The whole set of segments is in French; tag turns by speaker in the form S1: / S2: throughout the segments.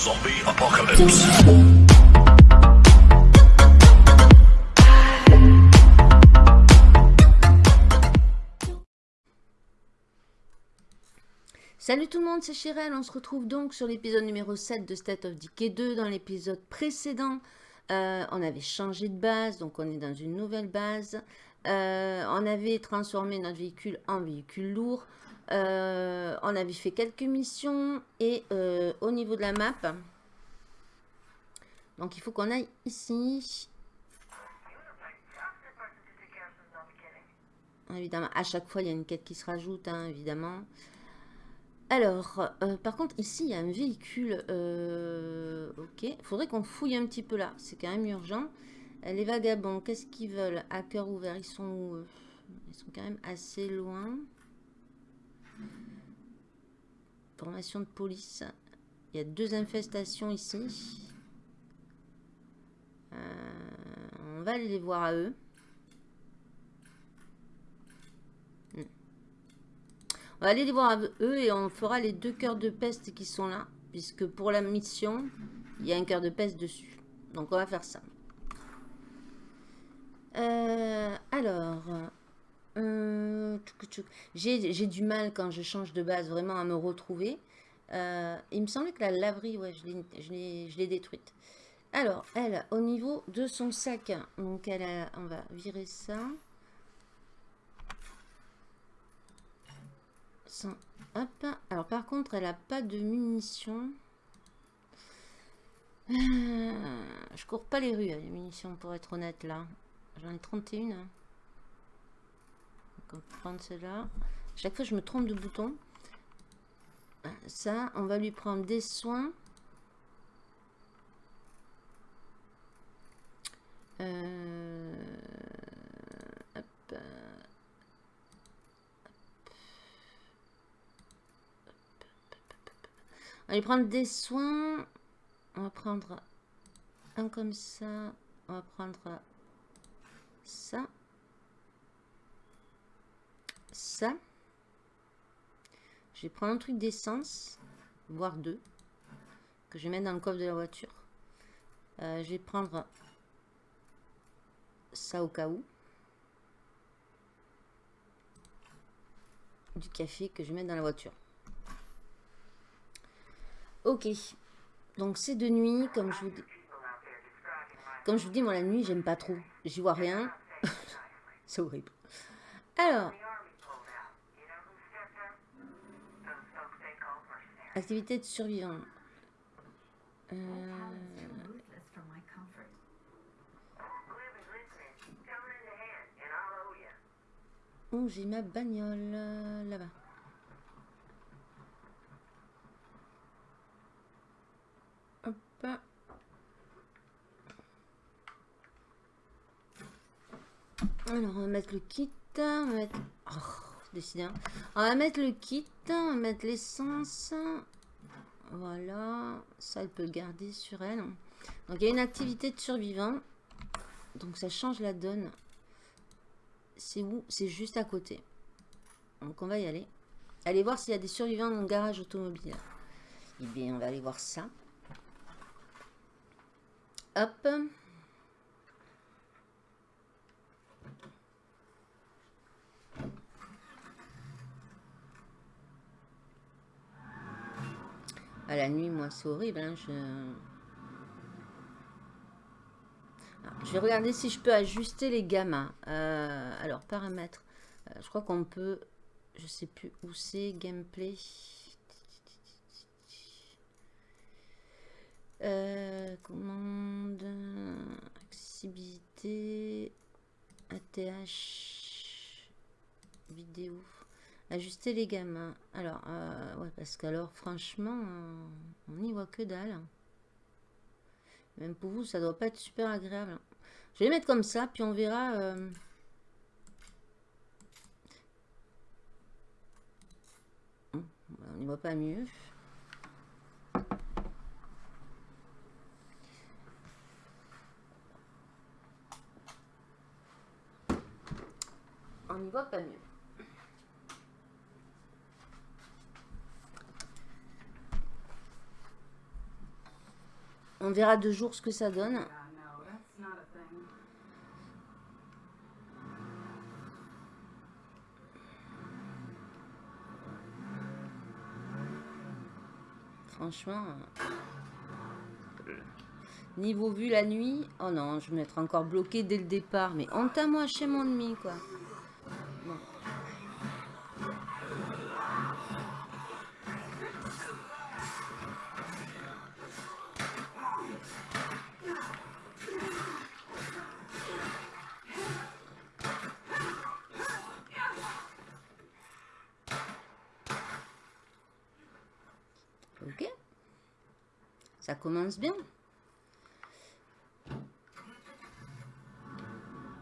S1: Zombie apocalypse.
S2: Salut tout le monde, c'est Chirel. On se retrouve donc sur l'épisode numéro 7 de State of Decay 2. Dans l'épisode précédent, euh, on avait changé de base, donc on est dans une nouvelle base. Euh, on avait transformé notre véhicule en véhicule lourd. Euh, on avait fait quelques missions et au niveau de la map, donc il faut qu'on aille ici. Évidemment, à chaque fois, il y a une quête qui se rajoute, hein, évidemment. Alors, euh, par contre, ici, il y a un véhicule. Euh, ok, faudrait qu'on fouille un petit peu là. C'est quand même urgent. Euh, les vagabonds, qu'est-ce qu'ils veulent? À cœur ouvert, ils sont où Ils sont quand même assez loin. Formation de police. Il y a deux infestations ici. on va aller les voir à eux. On va aller les voir eux et on fera les deux cœurs de peste qui sont là. Puisque pour la mission, il y a un cœur de peste dessus. Donc on va faire ça. Euh, alors, euh, j'ai du mal quand je change de base vraiment à me retrouver. Euh, il me semblait que la laverie, ouais, je l'ai détruite. Alors, elle, au niveau de son sac, donc elle a, on va virer ça. Hop. Alors par contre, elle a pas de munitions. Euh, je cours pas les rues, les munitions, pour être honnête, là. J'en ai 31. Donc prendre celle-là. Chaque fois, je me trompe de bouton. Ça, on va lui prendre des soins. Euh. On va aller prendre des soins. On va prendre un comme ça. On va prendre ça. Ça. Je vais prendre un truc d'essence, voire deux, que je vais mettre dans le coffre de la voiture. Euh, je vais prendre ça au cas où. Du café que je vais mettre dans la voiture. Ok. Donc c'est de nuit, comme je vous dis. Comme je vous dis, moi la nuit, j'aime pas trop. J'y vois rien. c'est horrible. Alors. Activité de survivant. Euh... Oh, j'ai ma bagnole euh, là-bas. Alors, on va mettre le kit. On va mettre... Oh, On va mettre le kit. On va mettre l'essence. Voilà. Ça, elle peut le garder sur elle. Donc, il y a une activité de survivant. Donc, ça change la donne. C'est où? C'est juste à côté. Donc, on va y aller. Allez voir s'il y a des survivants dans le garage automobile. Eh bien, on va aller voir ça. Hop. À la nuit, moi, c'est horrible. Hein, je... vais regarder si je peux ajuster les gammas. Euh, alors, paramètres. Euh, je crois qu'on peut... Je sais plus où c'est. Gameplay. Euh, commande. Accessibilité. ATH. Vidéo. Ajuster les gamins. Alors, euh, ouais, parce qu'alors, franchement, on n'y voit que dalle. Même pour vous, ça doit pas être super agréable. Je vais les mettre comme ça, puis on verra... Euh, on n'y voit pas mieux. On n'y voit pas mieux. On verra deux jours ce que ça donne. Franchement. euh, Niveau vue la nuit. Oh non, je vais m'être encore bloqué dès le départ. Mais honte à moi chez mon ennemi, quoi. Ça commence bien.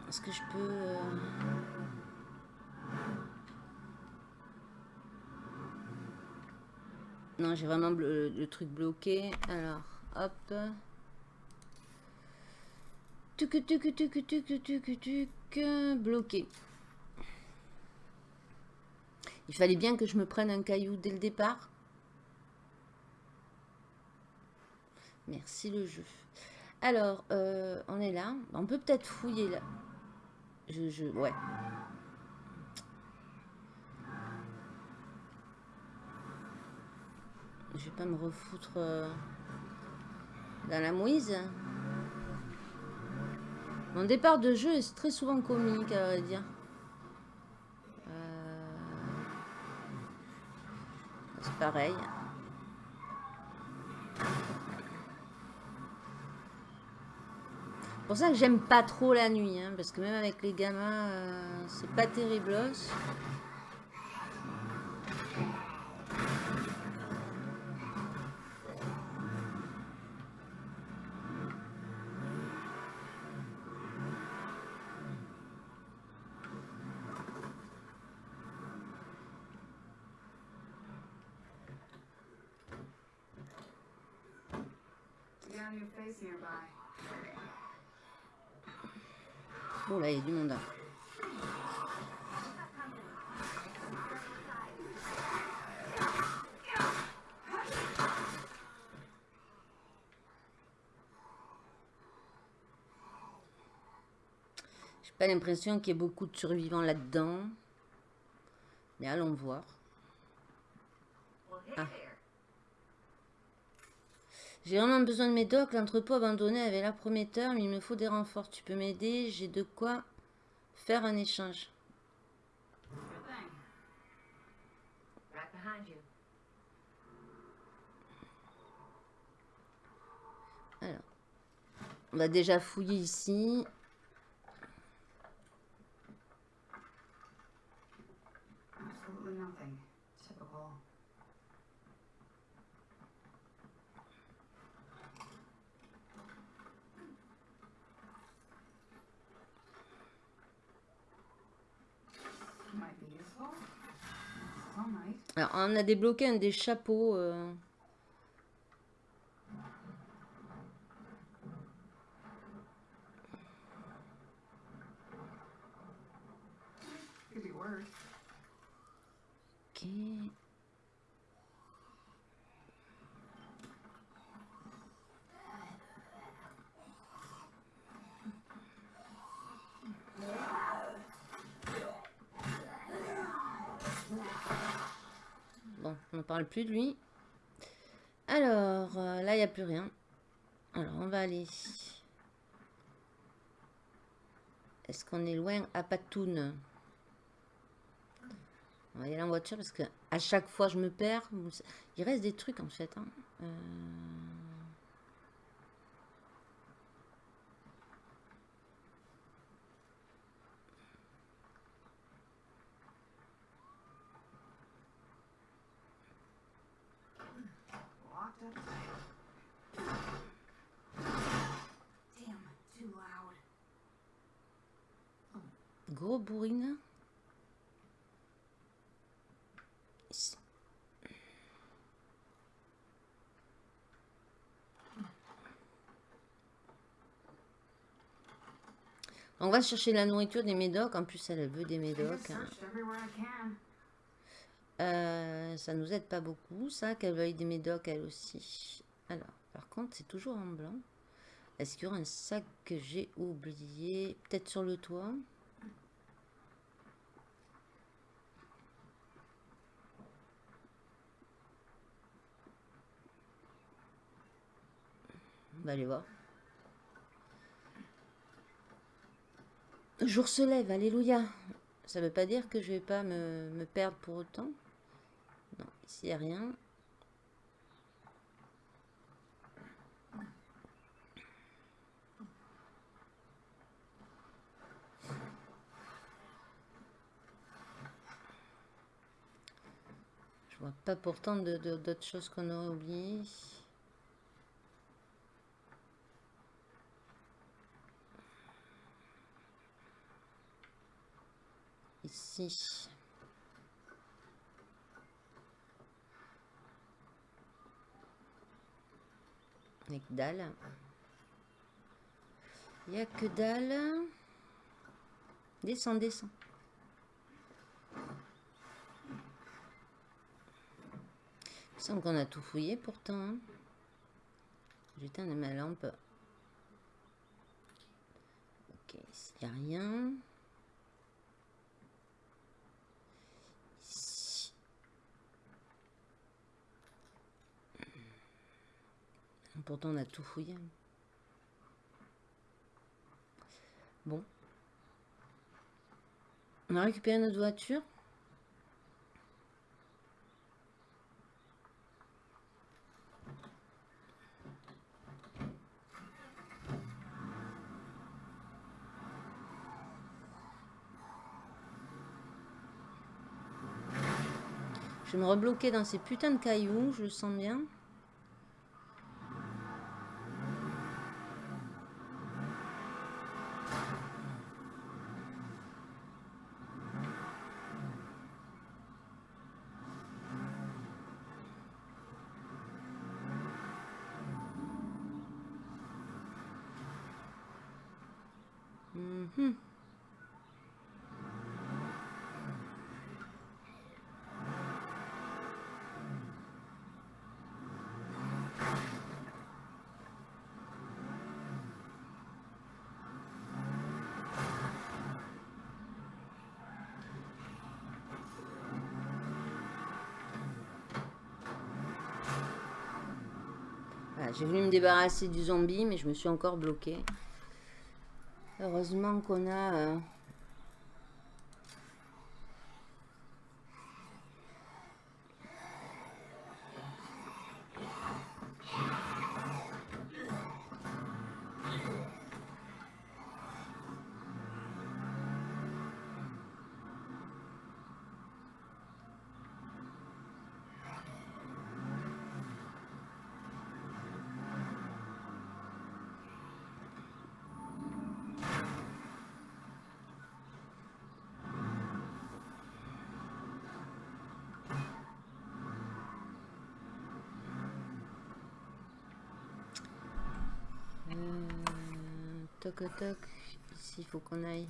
S2: Est-ce que je peux... euh, Non, j'ai vraiment le, le truc bloqué. Alors, hop. Tuc, tuc, tuc, tuc, tuc, tuc, bloqué. Il fallait bien que je me prenne un caillou dès le départ. Merci le jeu. Alors, euh, on est là. On peut peut-être fouiller là. Je, je, ouais. Je vais pas me refoutre euh, dans la mouise. Mon départ de jeu est très souvent comique, à vrai dire. Euh, C'est pareil. Pour ça que j'aime pas trop la nuit, hein, parce que même avec les gamins, euh, c'est pas terrible. Oh là, il y a du monde. hein. J'ai pas l'impression qu'il y ait beaucoup de survivants là-dedans. Mais allons voir. J'ai vraiment besoin de mes docks. L'entrepôt abandonné avait l'air prometteur, mais il me faut des renforts. Tu peux m'aider J'ai de quoi faire un échange. Alors, on va déjà fouiller ici. Alors, on a débloqué un des chapeaux. euh. Ok. Bon, on parle plus de lui. Alors, euh, là, il n'y a plus rien. Alors, on va aller. Est-ce qu'on est loin? À Patoun On va y aller en voiture parce que à chaque fois je me perds. Il reste des trucs en fait. hein. Euh, Gros bourrine. Ici. On va chercher la nourriture des médocs. En plus, elle veut des médocs. hein.
S1: searched everywhere I can.
S2: Euh, ça nous aide pas beaucoup, ça, qu'elle veuille des médocs, elle aussi. Alors, Par contre, c'est toujours en blanc. Est-ce qu'il y aura un sac que j'ai oublié? Peut-être sur le toit On va aller voir. Le jour se lève, alléluia. Ça veut pas dire que je vais pas me, me perdre pour autant. Non, ici il n'y a rien. Je vois pas pourtant d'autres choses qu'on aurait oubliées. Ici. Il n'y a que dalle. Il n'y a que dalle. Descends, descends. Il semble qu'on a tout fouillé pourtant. J'éteins ma lampe. Ok, ici il n'y a rien. Ici. Pourtant on a tout fouillé. Bon. On a récupéré notre voiture. Je me rebloquer dans ces putains de cailloux, je le sens bien. J'ai voulu me débarrasser du zombie, mais je me suis encore bloquée. Heureusement qu'on a... euh, toc. Ici, il faut qu'on aille.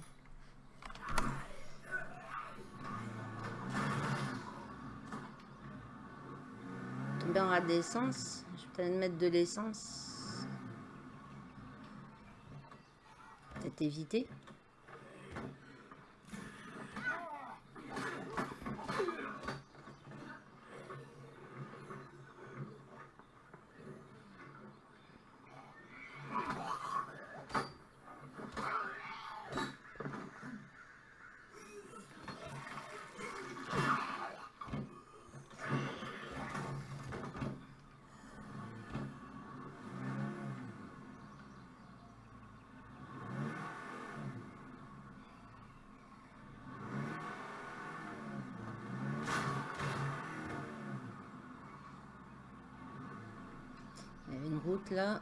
S2: Tomber en rate d'essence. Je vais peut-être mettre de l'essence. Peut-être éviter. Route là.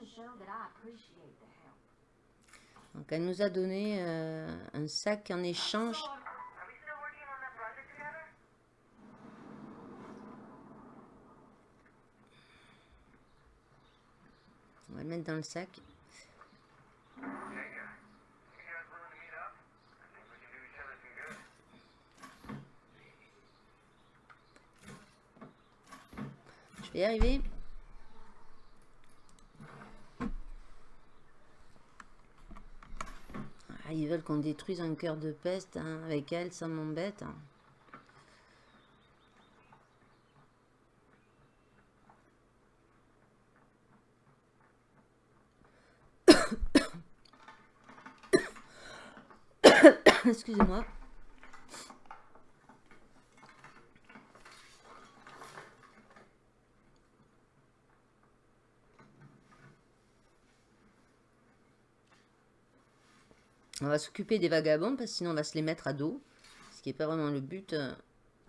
S3: to show that I appreciate the help.
S2: Donc elle nous a donné euh, un sac en échange.
S4: Are we still working on that project together?
S2: On va le mettre dans le sac. Je vais y arriver. Ah, ils veulent qu'on détruise un cœur de peste hein, avec elle, ça m'embête. Excusez-moi. On va s'occuper des vagabonds parce que sinon on va se les mettre à dos. Ce qui n'est pas vraiment le but. euh.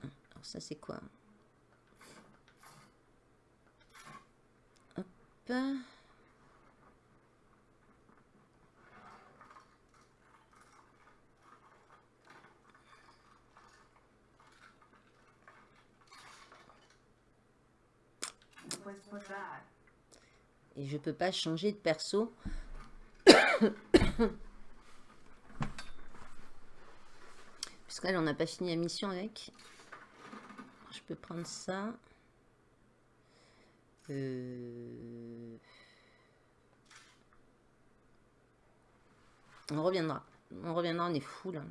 S2: Alors ça c'est quoi Hop. Et je peux pas changer de perso. On n'a pas fini la mission avec. Je peux prendre ça. Euh, On reviendra. On reviendra, on est fou là.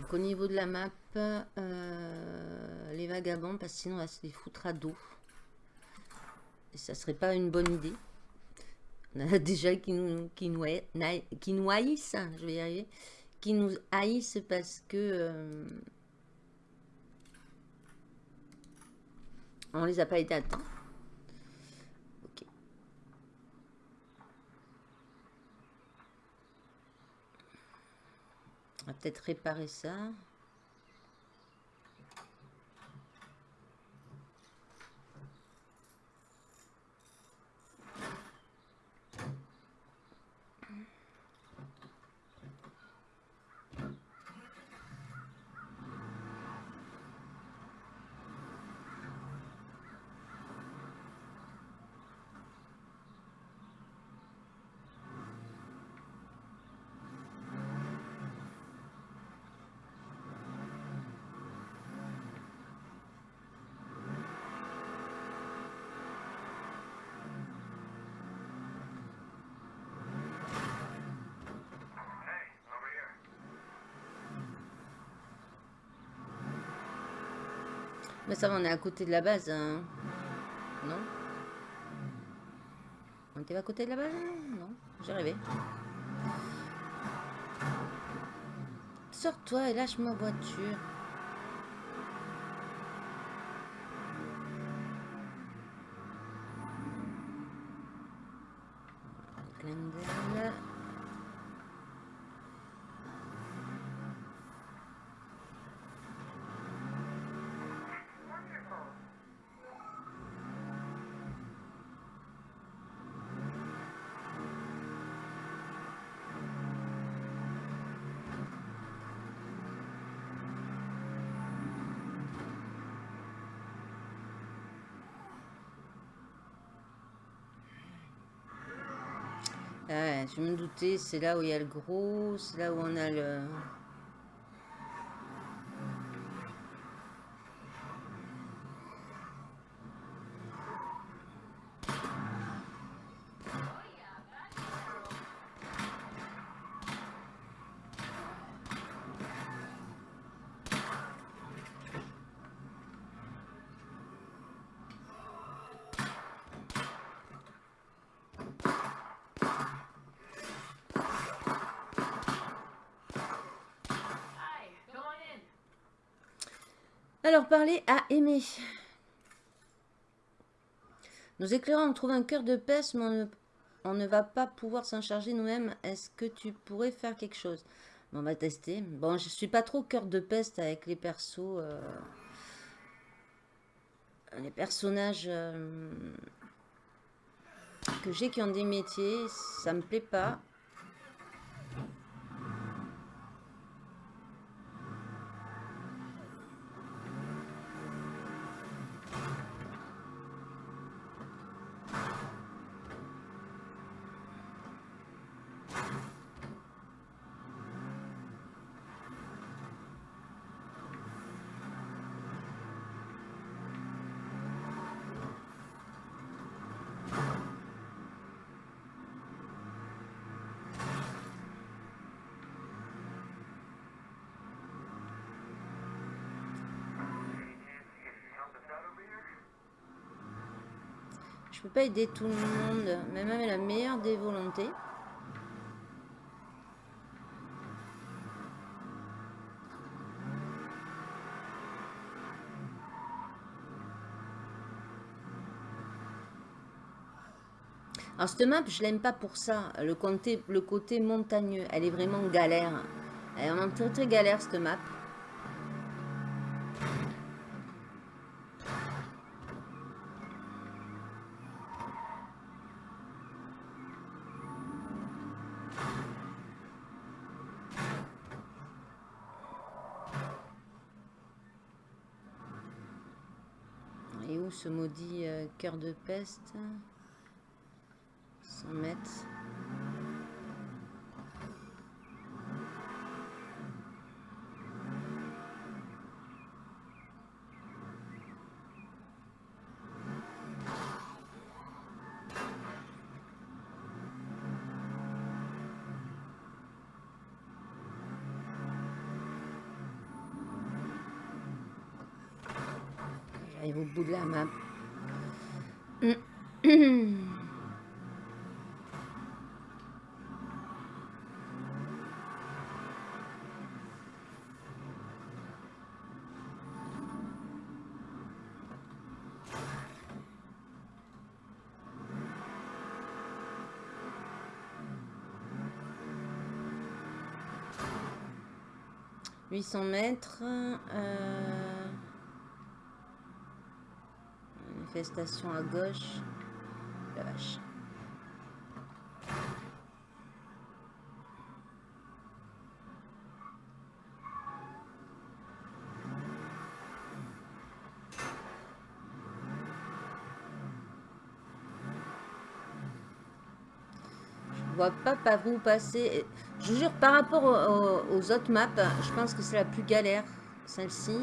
S2: Donc au niveau de la map, euh, les vagabonds, parce que sinon on va se les foutre à dos. Et ça serait pas une bonne idée. Déjà qui nous, qui nous, qui haïssent, je vais y arriver, qui nous haïssent parce que euh, on les a pas été à temps. On va peut-être réparer ça. Ça va, on est à côté de la base. hein. Non? On était à côté de la base Non, j'ai rêvé. Sors-toi et lâche ma voiture. Je me doutais, c'est là où il y a le gros, c'est là où on a le... Alors, parler à aimer. Nos éclairants ont trouvé un cœur de peste, mais on ne, on ne va pas pouvoir s'en charger nous-mêmes. Est-ce que tu pourrais faire quelque chose? On va tester. Bon, je suis pas trop cœur de peste avec les persos. euh, les personnages euh, que j'ai qui ont des métiers. Ça me plaît pas. Je peux pas aider tout le monde, même avec la meilleure des volontés. Alors cette map, je l'aime pas pour ça. Le côté, le côté montagneux, elle est vraiment galère. Elle est vraiment très très galère cette map. Ce maudit euh, cœur de peste 100 mètres. Au bout de la map. « 800 mètres. euh, Manifestation à gauche. La vache. Je vois pas par où passer. Je jure, par rapport au- au- aux autres maps, je pense que c'est la plus galère, celle-ci.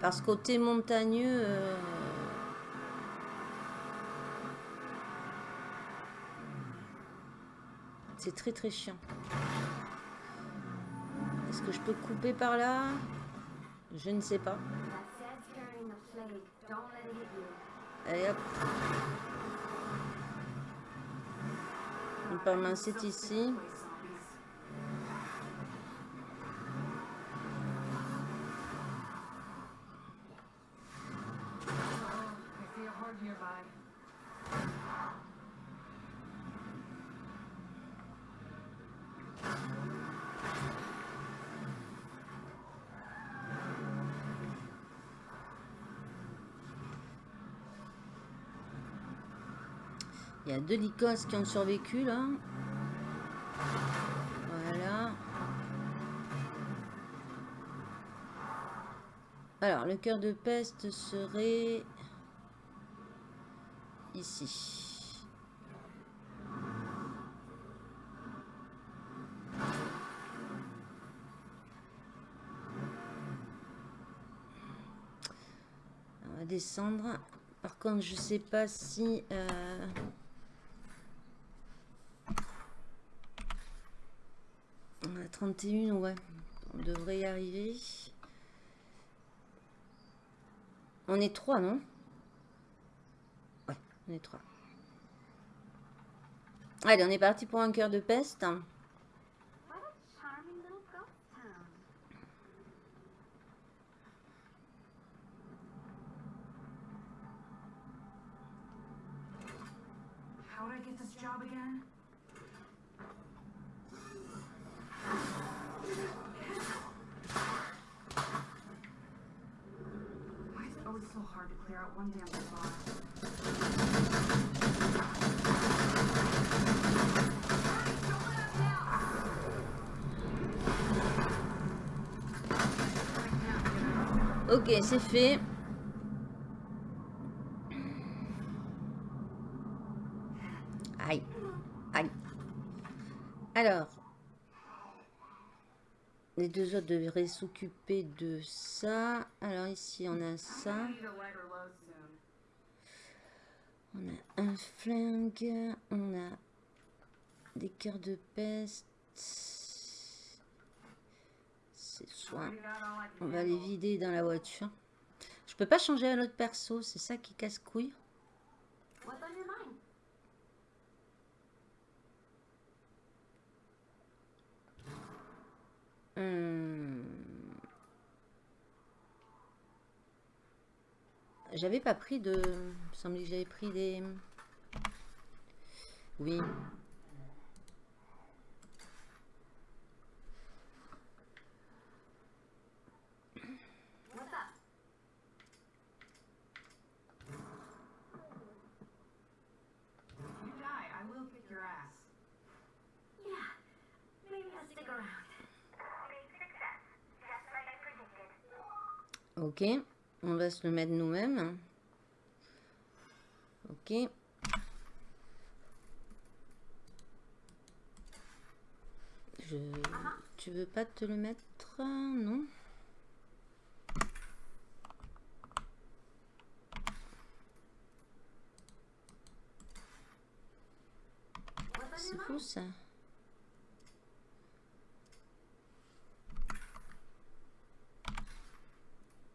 S2: Parce que côté montagneux... euh, C'est très très chiant. Est-ce que je peux couper par là? Je ne sais pas.
S3: That sad's
S2: Normalement c'est ici. deux lycos qui ont survécu là. Voilà. Alors, le cœur de peste serait ici. On va descendre. Par contre, je sais pas si... Euh, 31, ouais. On devrait y arriver. On est 3, non? Ouais, on est 3. Allez, on est parti pour un cœur de peste. C'est fait. Aïe. Aïe. Alors. Les deux autres devraient s'occuper de ça. Alors ici, on a ça. On a un flingue. On a des cœurs de peste. C'est On va les vider dans la voiture. Je peux pas changer à l'autre perso, c'est ça qui casse couille. Hmm. J'avais pas pris de. Il me semblait que j'avais pris des. Oui. Ok. On va se le mettre nous-mêmes. Ok. Je... Tu veux pas te le mettre Non? C'est fou ça.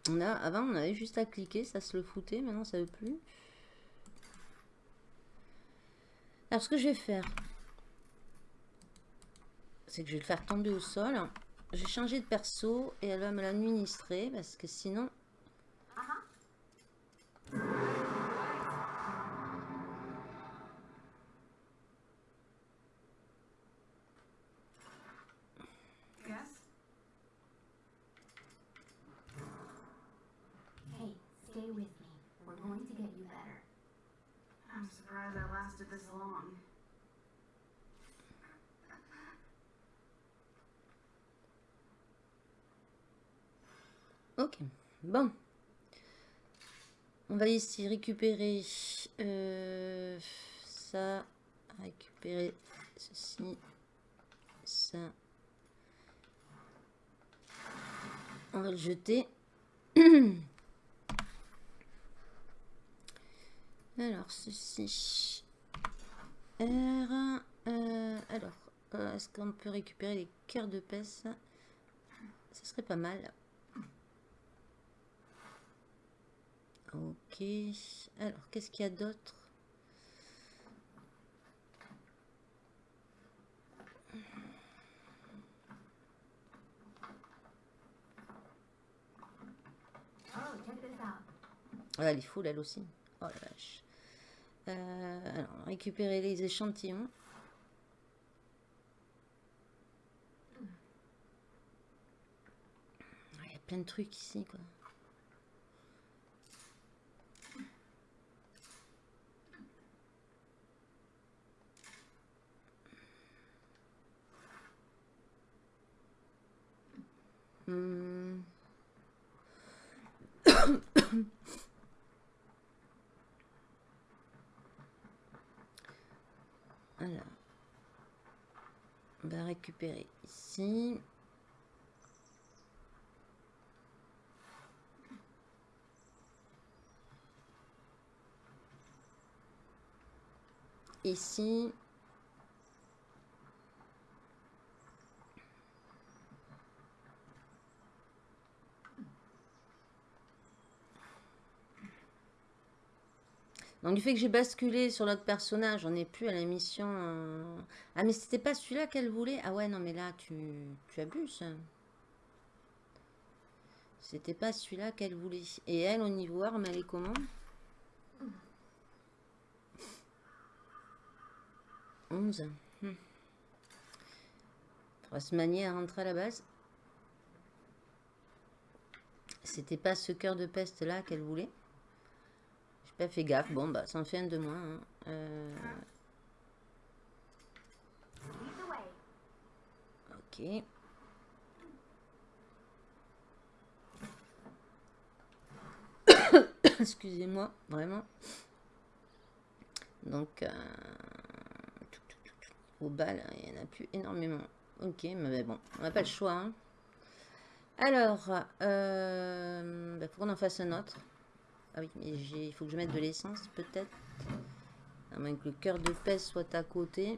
S2: Avant, on avait juste à cliquer, ça se le foutait. Maintenant, ça veut plus. Alors, ce que je vais faire, c'est que je vais le faire tomber au sol. Je vais changer de perso et elle va me l'administrer parce que sinon, bon. On va ici récupérer euh, ça, récupérer ceci, ça. On va le jeter. Alors, ceci. R. euh, alors, euh, est-ce qu'on peut récupérer les cœurs de peste? Ça serait pas mal. Ok. Alors, qu'est-ce qu'il y a d'autre?
S3: Oh.
S2: Ah, elle est full, elle aussi. Oh la vache. Euh, alors, récupérer les échantillons. Ah, Il y a plein de trucs ici, quoi. Hum. voilà. On va récupérer ici. Ici. Donc du fait que j'ai basculé sur notre personnage, on n'est plus à la mission... euh, Ah mais c'était pas celui-là qu'elle voulait? Ah ouais, non mais là, tu, tu abuses. C'était pas celui-là qu'elle voulait. Et elle, au niveau arme, elle est comment? 11. Hmm. Faudra se manier à rentrer à la base. C'était pas ce cœur de peste là qu'elle voulait. Pas fait gaffe. Bon, bah, ça en fait un de moins. hein. Euh, ok. Excusez-moi, vraiment. Donc, euh, au bal, il n'y en a plus énormément. Ok, mais bon, on n'a pas le choix. hein. Alors, euh, bah, faut qu'on en fasse un autre. Ah oui, mais il faut que je mette de l'essence, peut-être. À moins que le cœur de peste soit à côté.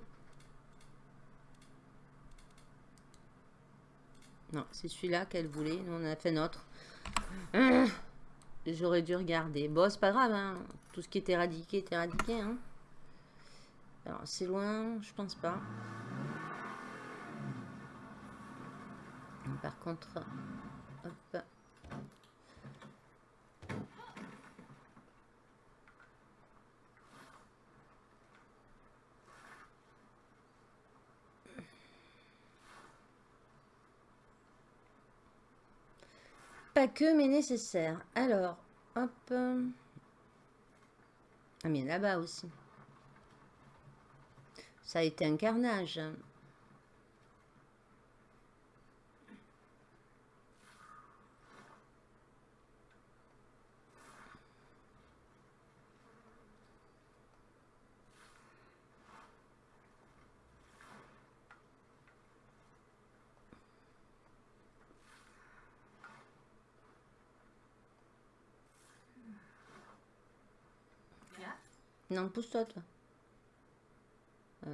S2: Non, c'est celui-là qu'elle voulait. Nous, on a fait notre. Ah, J'aurais dû regarder. Bon, c'est pas grave. hein. Tout ce qui est éradiqué est éradiqué. hein. Alors, c'est loin Je pense pas. Par contre... Hop. Pas que, mais nécessaire. Alors, hop. Ah, mais là-bas aussi. Ça a été un carnage. Non, pousse-toi, toi. Euh,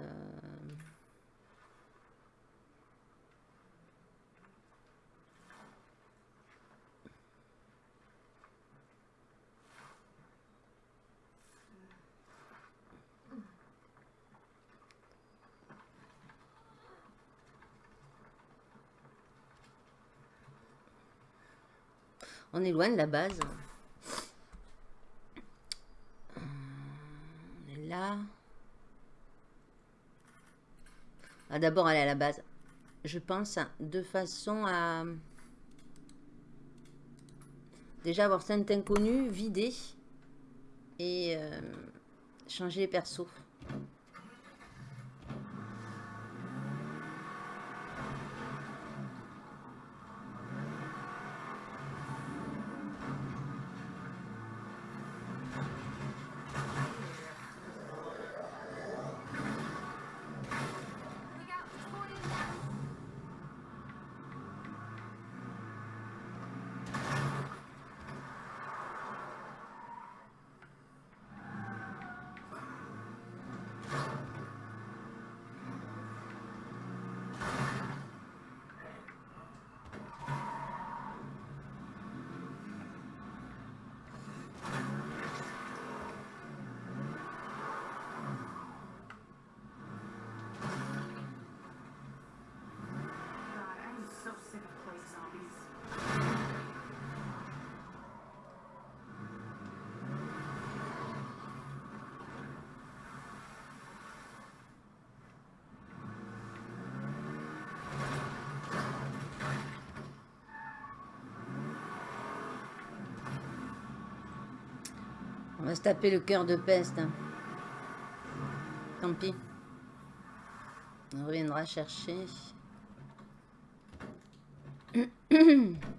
S2: On est loin de la base. Euh, On est là. Ah, D'abord aller à la base. Je pense de façon à déjà avoir cet inconnu, vider et euh, changer les persos. Taper le cœur de peste. hein. Tant pis. On reviendra chercher.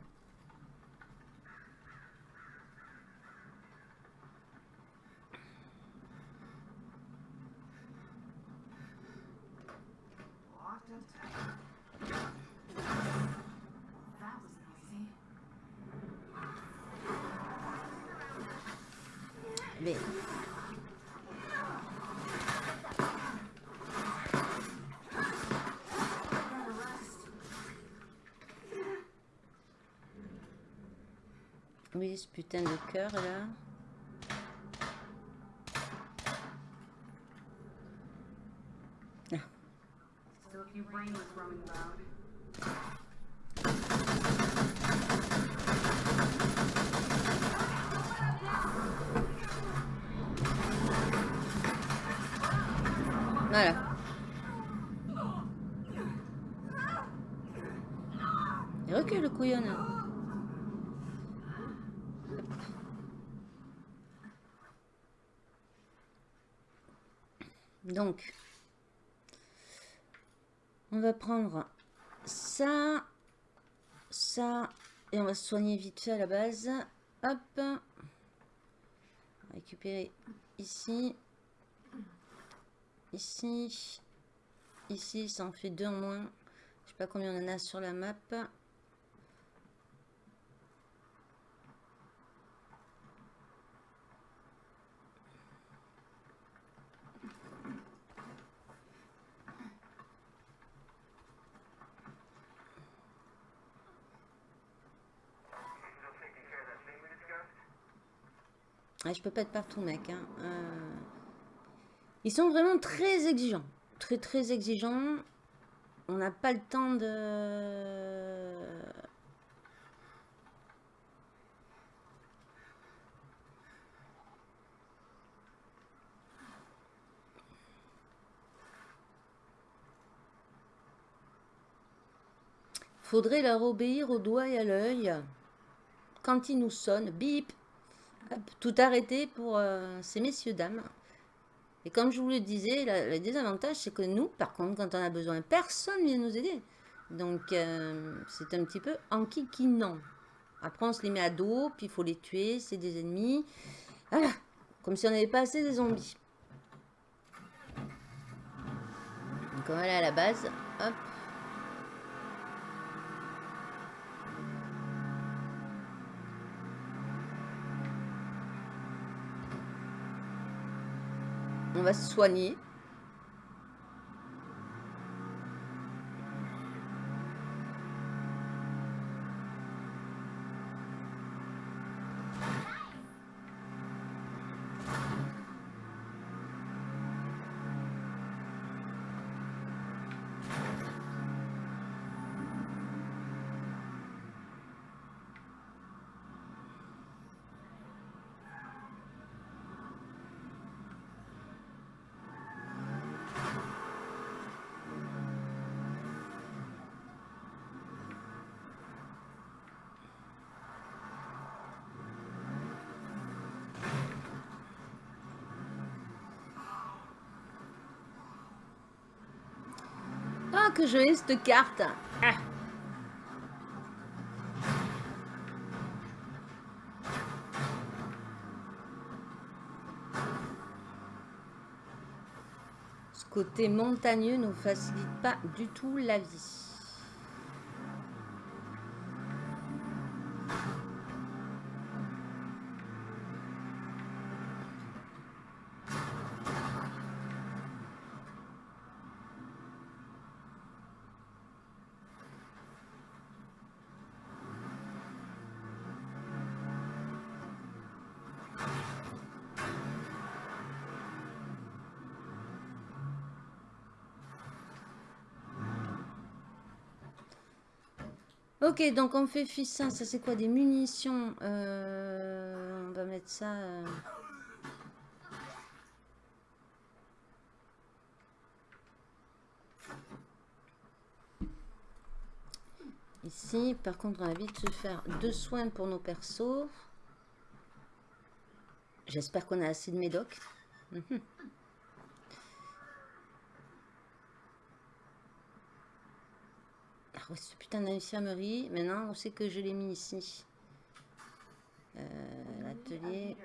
S2: Ce putain de cœur là.
S1: Still a few brainless roaming around.
S2: Voilà. Et recule, couillonne. Donc, on va prendre ça, ça, et on va se soigner vite fait à la base. Hop. Récupérer ici, ici, ici, ça en fait deux en moins. Je sais pas combien on en a sur la map. Ah, je peux pas être partout, mec. hein. Euh, Ils sont vraiment très exigeants. Très, très exigeants. On n'a pas le temps de... Faudrait leur obéir au doigt et à l'œil. Quand ils nous sonnent, bip, tout arrêter pour euh, ces messieurs dames. Et comme je vous le disais, le désavantage, c'est que nous, par contre, quand on a besoin, personne vient nous aider. Donc, euh, c'est un petit peu enquiquinant. Après, on se les met à dos, puis il faut les tuer, c'est des ennemis. Voilà, comme si on n'avait pas assez des zombies. Donc, aller à la base. Hop. On va se soigner. Que je cette carte. Ah. Ce côté montagneux ne facilite pas du tout la vie. Donc on fait fi ça. Ça c'est quoi Des munitions. Euh, on va mettre ça. euh, Ici, par contre, on va vite se faire deux soins pour nos persos. J'espère qu'on a assez de médoc. Mhm. Ah ouais, ce putain d'infirmerie. Maintenant, on sait que je l'ai mis ici. Euh, L'atelier.
S3: It.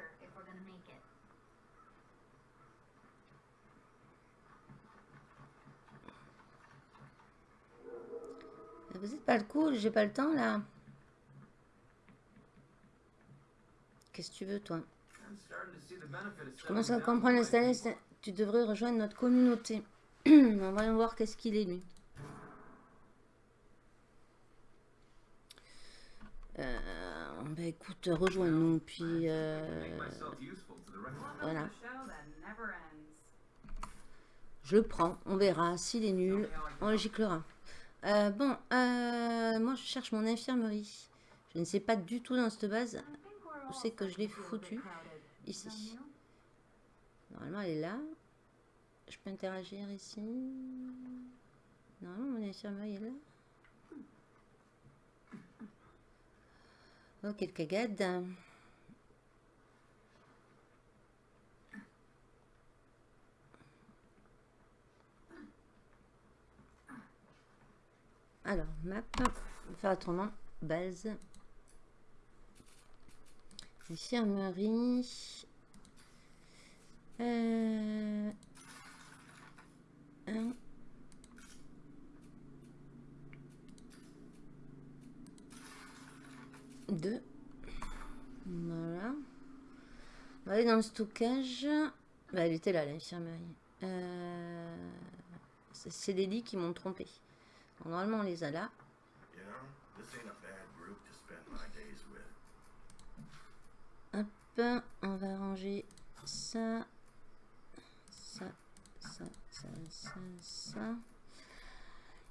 S2: Vous êtes pas le cool, j'ai pas le temps là. Qu'est-ce que tu veux, toi Je commence à comprendre
S5: in
S2: l'installer. Tu devrais rejoindre notre communauté. On va voir qu'est-ce qu'il est, lui. Euh, bah écoute, rejoins-nous, puis... euh, Voilà. Je le prends, on verra. S'il est nul, on le giclera. Euh, bon, euh, moi je cherche mon infirmerie. Je ne sais pas du tout dans cette base. Où c'est que je l'ai foutu. Ici. Normalement, elle est là. Je peux interagir ici. Normalement, mon infirmerie est là. Quelle cagade. Alors, map. Faire. Base. Infirmerie. Euh, un. Deux. Voilà. On va aller dans le stockage. Bah, elle était là, l'infirmerie. Euh, c'est les lits qui m'ont trompé. Normalement, on les a là.
S6: You know, this ain't a bad group to spend my days with.
S2: Hop, on va ranger ça, ça, ça, ça, ça, ça.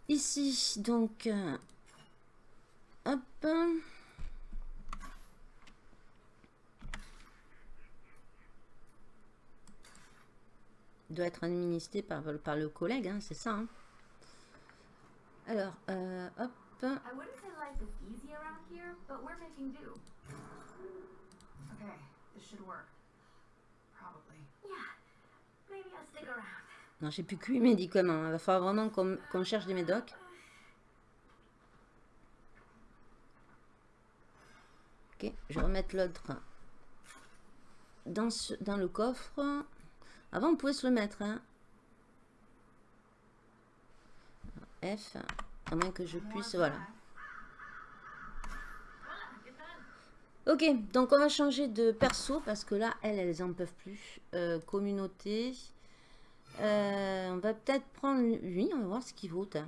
S2: Ici, donc, euh, hop. Doit être administré par, par le collègue, hein, c'est ça. hein. Alors, euh, hop.
S3: I wouldn't say life is easy around here, but we're making do.
S1: Okay, this should work. Probably.
S3: Yeah, maybe I'll stick around.
S2: Non, j'ai plus que 8 médicaments. Il va falloir vraiment qu'on qu'on cherche des médocs. Ok, je vais remettre l'autre dans, ce- dans le coffre. Avant, on pouvait se le mettre. hein. F, à moins que je puisse... Voilà. Ok, donc on va changer de perso parce que là, elles, elles en peuvent plus. Euh, communauté. Euh, on va peut-être prendre lui, on va voir ce qu'il vaut. hein.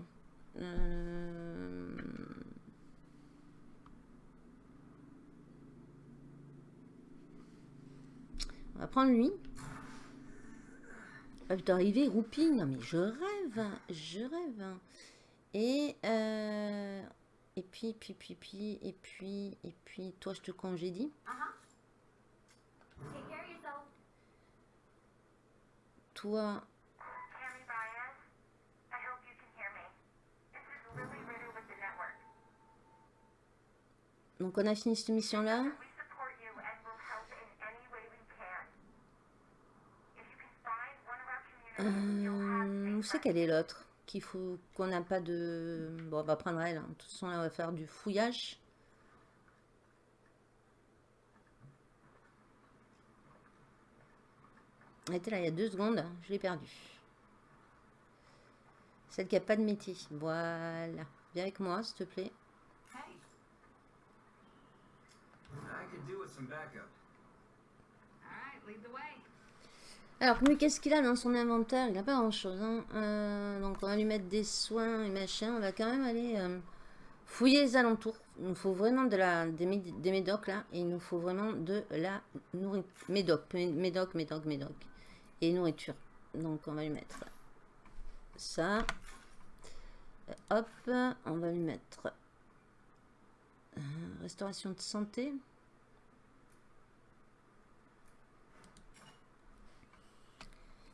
S2: Euh, On va prendre lui. Ah putain, arrivé, roupie. Non mais je rêve, hein, je rêve. hein. Et, euh, et puis, puis, puis, puis, et puis, et puis, toi je te congédie.
S3: Take care of yourself.
S2: Toi,
S4: Tammy Baez, I hope you can hear me. This is Lily Ritter with the network.
S2: donc on a fini cette mission-là?
S4: We
S2: Euh, où c'est qu'elle est l'autre Qu'il faut qu'on n'a pas de... Bon, on va prendre elle. hein. De toute façon, là, on va faire du fouillage. Elle était là il y a deux secondes. Je l'ai perdue. Celle qui n'a pas de métier. Voilà. Viens avec moi, s'il te plaît.
S1: Hey,
S5: I could do with some backup.
S1: alright, lead the way.
S2: Alors, lui, qu'est-ce qu'il a dans son inventaire? Il n'a pas grand-chose. hein. Euh, donc, on va lui mettre des soins et machin. On va quand même aller euh, fouiller les alentours. Il nous faut vraiment de la, des, des médocs, là. Et il nous faut vraiment de la nourriture. Médoc, mé- médoc, médoc, médoc. Et nourriture. Donc, on va lui mettre ça. Euh, hop, on va lui mettre restauration de santé.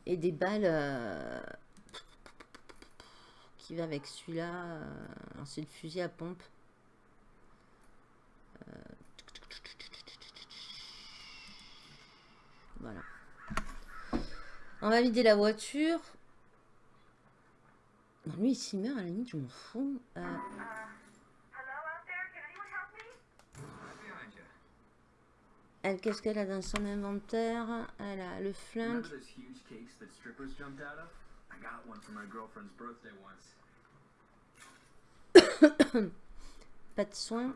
S2: Et des balles euh, qui va avec celui-là. euh, c'est le fusil à pompe. Euh, Voilà. On va vider la voiture. Non, lui, s'il meurt, à la limite, je m'en fous. Elle, qu'est-ce qu'elle a dans son inventaire? Elle a le flingue. Pas de
S5: it.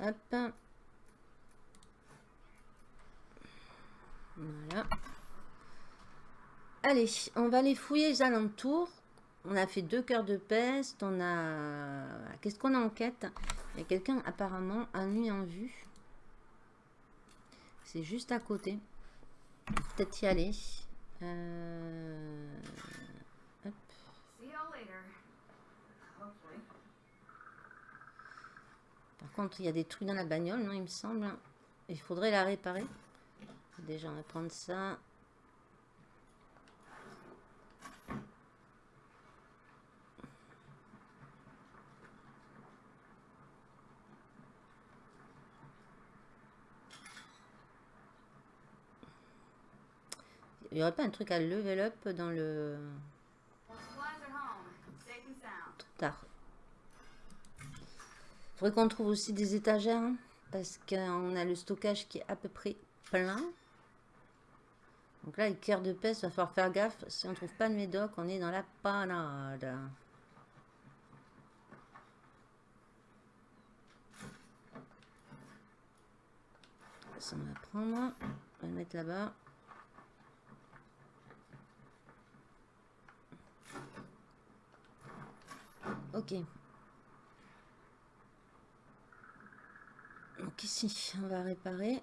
S2: Hop. Voilà. Allez, on va aller fouiller les alentours. On a fait deux cœurs de peste. On a... Qu'est-ce qu'on a en quête? Il y a quelqu'un apparemment à nuit en vue. C'est juste à côté. Peut-être y aller. Euh, hop. Par contre, il y a des trucs dans la bagnole, non, il me semble. Il faudrait la réparer. Déjà, on va prendre ça. Il n'y aurait pas un truc à level up dans le...
S1: Sound.
S2: tard. Faudrait qu'on trouve aussi des étagères hein, parce qu'on a le stockage qui est à peu près plein. Donc là, le cœur de peste, va falloir faire gaffe. Si on trouve pas de médoc, on est dans la panade. Ça, on va prendre. On va le mettre là-bas. Ok. Donc ici, on va réparer.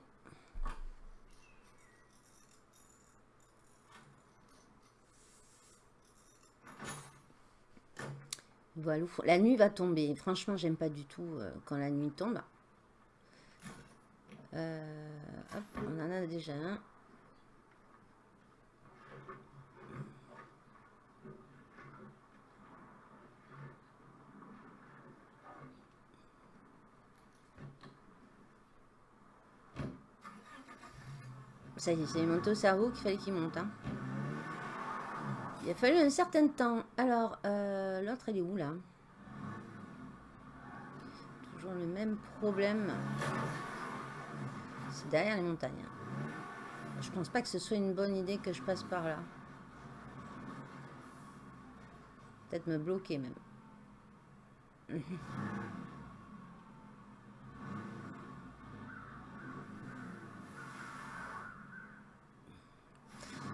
S2: Voilà, la nuit va tomber. Franchement, j'aime pas du tout euh, quand la nuit tombe. Euh, on en a déjà un. Ça y est, c'est monté au cerveau qu'il fallait qu'il monte. hein. Il a fallu un certain temps. Alors, euh, l'autre, elle est où, là? Toujours le même problème. C'est derrière les montagnes. Je pense pas que ce soit une bonne idée que je passe par là. Peut-être me bloquer, même.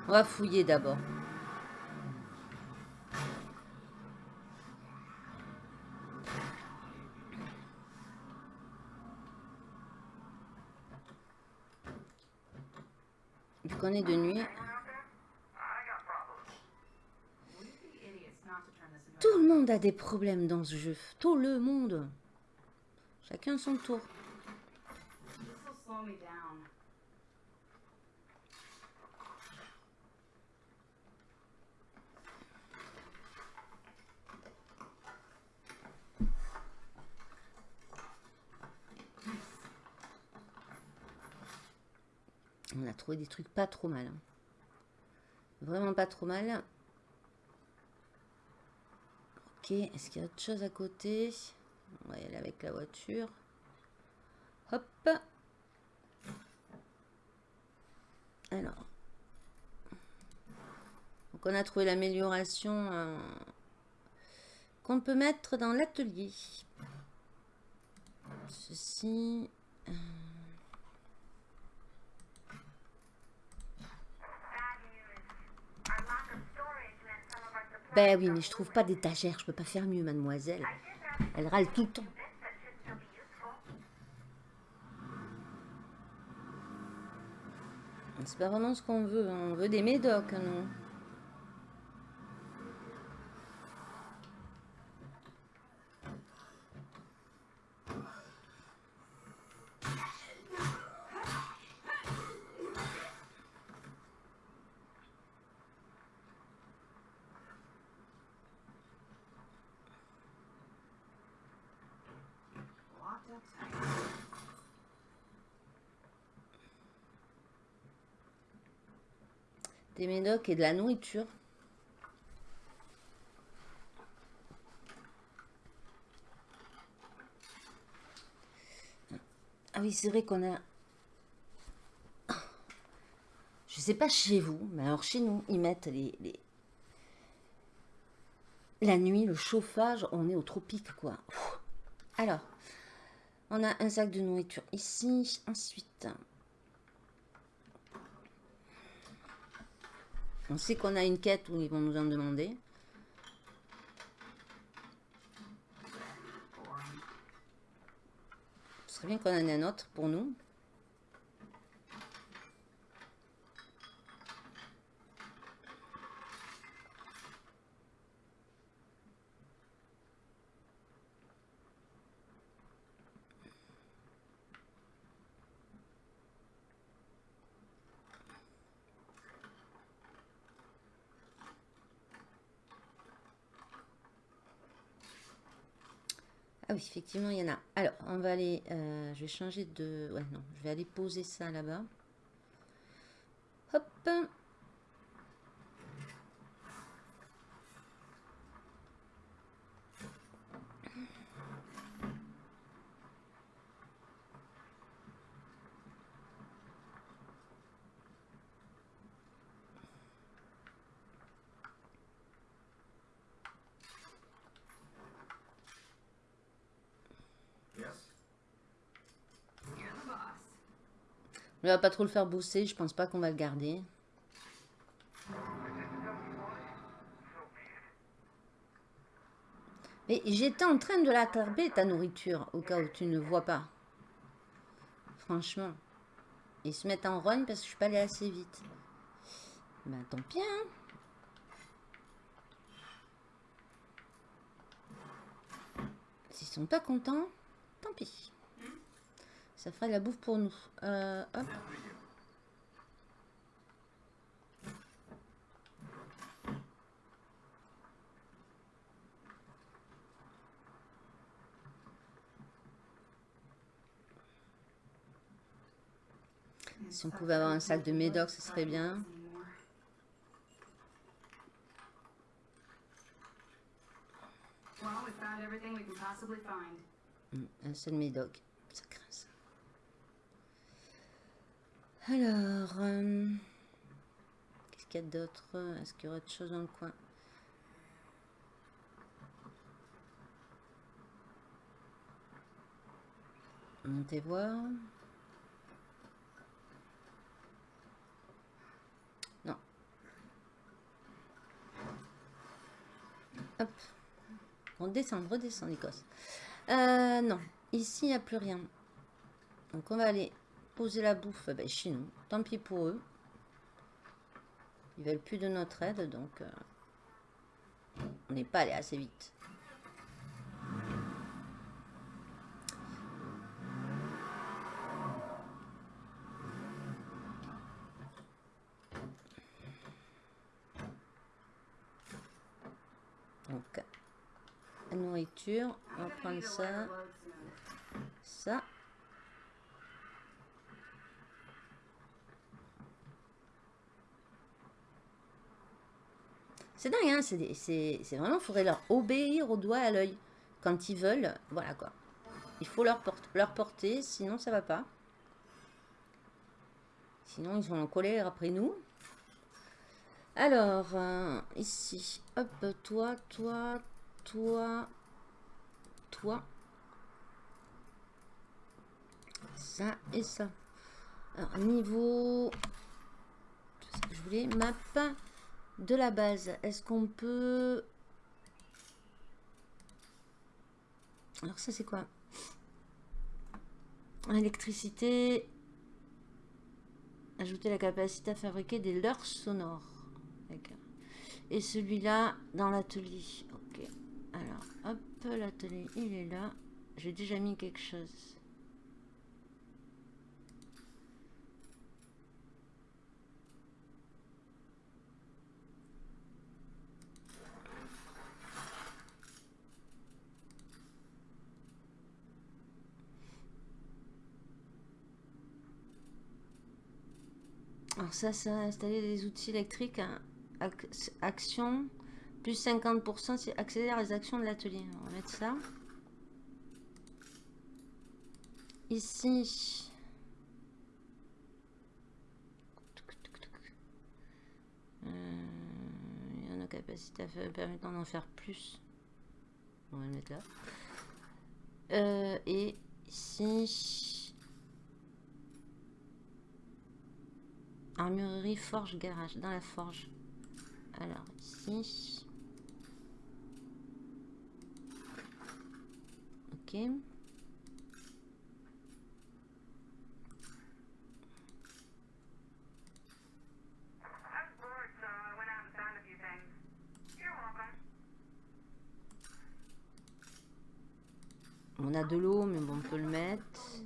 S2: On va fouiller d'abord. Vu qu'on est de nuit, tout le monde a des problèmes dans ce jeu. Tout le monde. Chacun son tour.
S1: This will slow me down.
S2: On a trouvé des trucs pas trop mal. hein. Vraiment pas trop mal. Ok, est-ce qu'il y a autre chose à côté? On va y aller avec la voiture. Hop. Alors. Donc on a trouvé l'amélioration euh, qu'on peut mettre dans l'atelier. Ceci. Ben oui, mais je trouve pas d'étagère. Je peux pas faire mieux, mademoiselle. Elle râle tout le temps. C'est pas vraiment ce qu'on veut. hein. On veut des médocs, hein, Des médocs et de la nourriture. Ah oui, c'est vrai qu'on a... Je sais pas chez vous, mais alors chez nous, ils mettent les... les- La nuit, le chauffage, on est au tropique, quoi. Alors, on a un sac de nourriture ici. Ensuite, On sait qu'on a une quête où ils vont nous en demander. Ce serait bien qu'on en ait un autre pour nous. Effectivement, il y en a. Alors, on va aller... euh, je vais changer de... Ouais, non, je vais aller poser ça là-bas. Hop On va pas trop le faire bosser, je pense pas qu'on va le garder. Mais j'étais en train de l'attraper, ta nourriture, au cas où tu ne vois pas. Franchement. Ils se mettent en rogne parce que je suis pas allée assez vite. Ben tant pis, hein. S'ils sont pas contents, tant pis. Ça fera de la bouffe pour nous. Euh, hop. Si on pouvait avoir un sac de médoc, ce serait bien. Hmm, Un seul médoc. Ça craint ça. Alors, euh, qu'est-ce qu'il y a d'autre? Est-ce qu'il y aurait autre chose dans le coin? Montez voir. Non. Hop. Redescendre, redescendre, Écosse. Euh, non, ici, il n'y a plus rien. Donc, on va aller poser la bouffe ben, chez nous. Tant pis pour eux. Ils veulent plus de notre aide, donc euh, on n'est pas allé assez vite. Donc, nourriture, on va prendre ça, ça. C'est dingue, hein c'est vraiment, il faudrait leur obéir au doigt à l'œil. Quand ils veulent, voilà quoi. Il faut leur, porte- leur porter, sinon ça va pas. Sinon, ils vont en colère après nous. Alors, euh, ici, hop, toi, toi, toi, toi. Ça et ça. Alors, niveau... Je voulais. Map de la base. Est-ce qu'on peut... Alors ça, c'est quoi? Électricité. Ajouter la capacité à fabriquer des leurres sonores. Et celui-là dans l'atelier. Ok. Alors, hop, l'atelier, il est là. J'ai déjà mis quelque chose. Alors ça, c'est installer des outils électriques. Ac- action, plus 50%, c'est accélère les actions de l'atelier. On va mettre ça. Ici. Euh, il y a capacité à faire, permettant d'en faire plus. On va le mettre là. Euh, et ici. Armurerie, forge, garage. Dans la forge. Alors, ici. Ok. On a de l'eau, mais bon, on peut le mettre.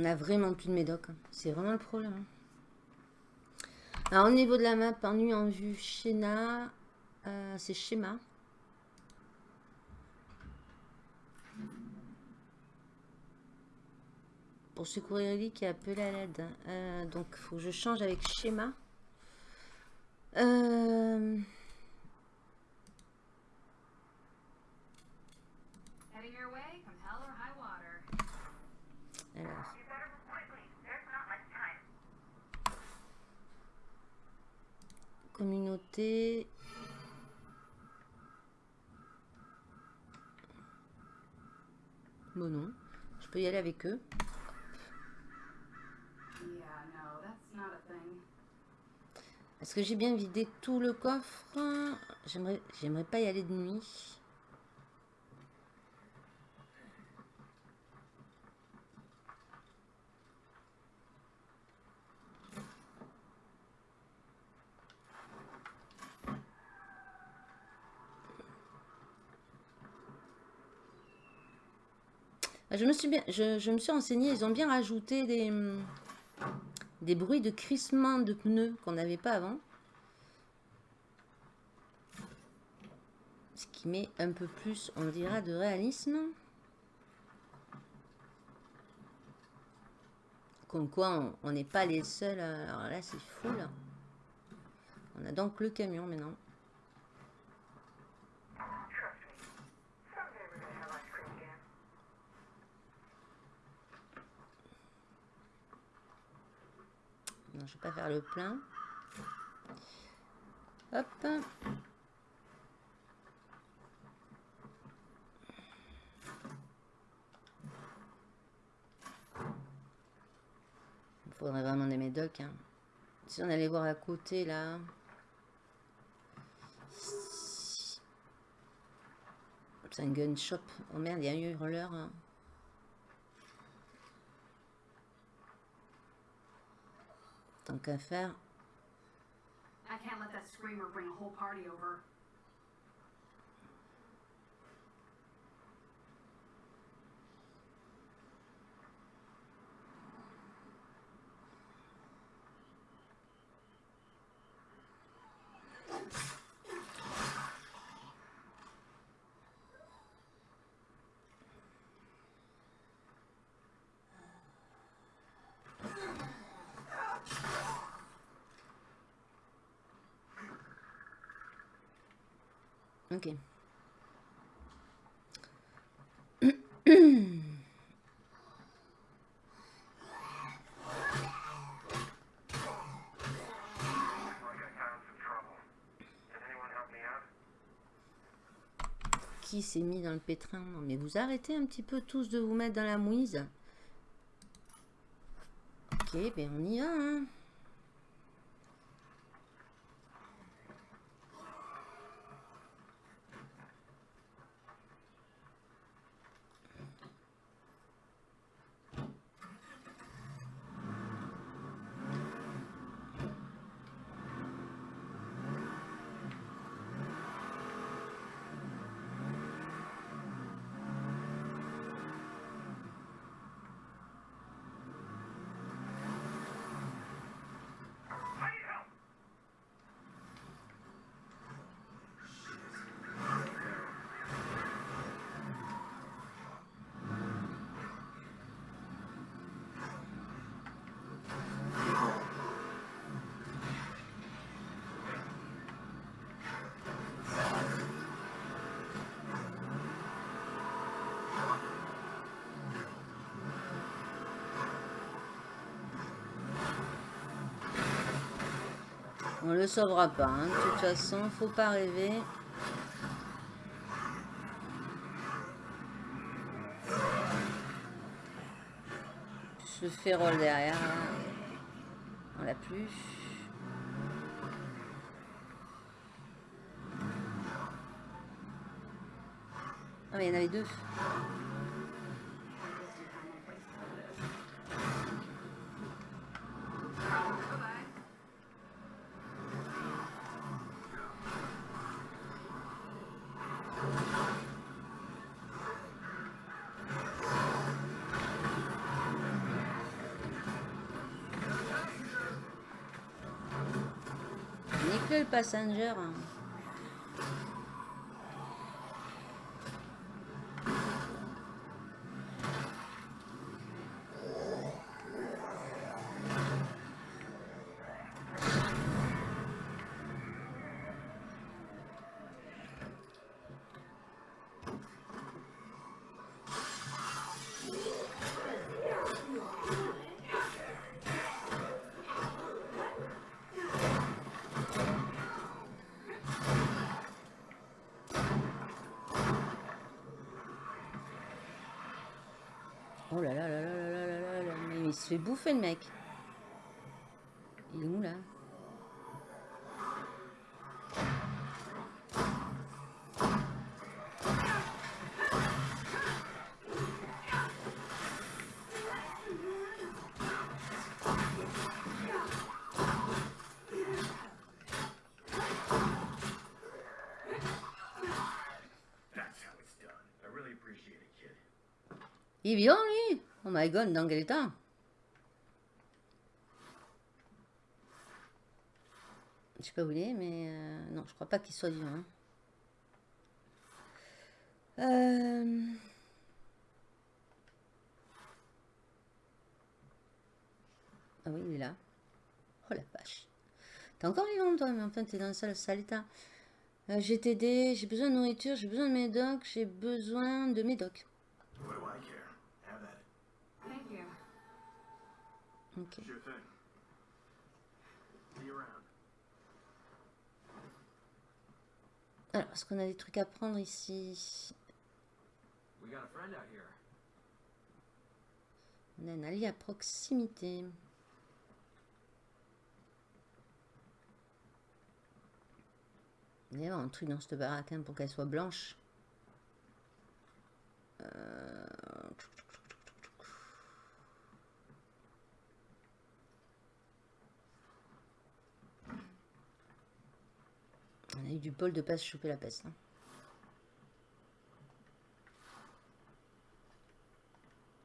S2: On a vraiment plus de médoc. hein. C'est vraiment le problème. hein. Alors, au niveau de la map, en nu, en vue, schéma, euh, c'est schéma. Pour secourir Ellie qui est appelé à l'aide. Euh, donc, faut que je change avec schéma. Euh, Communauté. Bon non, je peux y aller avec eux. Est-ce que j'ai bien vidé tout le coffre j'aimerais pas y aller de nuit. Ah, Je me suis bien, je, me suis renseignée, ils ont bien rajouté des, hum, des bruits de crissement de pneus qu'on n'avait pas avant. Ce qui met un peu plus, on dira, de réalisme. Comme quoi, on- n'est pas les seuls. Alors là, c'est fou, là. On a donc le camion maintenant. Je vais pas faire le plein. Hop. Il faudrait vraiment des médocs. Hein. Si on allait voir à côté là. C'est un gun shop. Oh merde, il y a un hurleur. hein. Tant qu'à faire.
S1: I can't let that screamer bring a whole party over.
S6: Out?
S2: Qui s'est mis dans le pétrin Non, mais vous arrêtez un petit peu tous de vous mettre dans la mouise. Ok, ben on y va. Hein. On le sauvera pas. hein. De toute façon, faut pas rêver. Ce férole derrière. là. On l'a plus. Ah mais il y en avait deux. Passenger. Se fait bouffer le mec. Il est où là? Il est vivant lui? Oh my god, dans quel état Je sais pas mais euh, non, je crois pas qu'il soit vivant. hein. Euh, Ah oui, il est là. Oh la vache. T'es encore vivant toi, mais enfin t'es dans un sale, sale état. Euh, j'ai j'ai besoin de nourriture, j'ai besoin de médoc, j'ai besoin de médoc. Alors, est-ce qu'on a des trucs à prendre ici. On a un allié à proximité. Il y a un truc dans cette baraque hein, pour qu'elle soit blanche. Euh, On a eu du bol de pas se choper la peste. hein.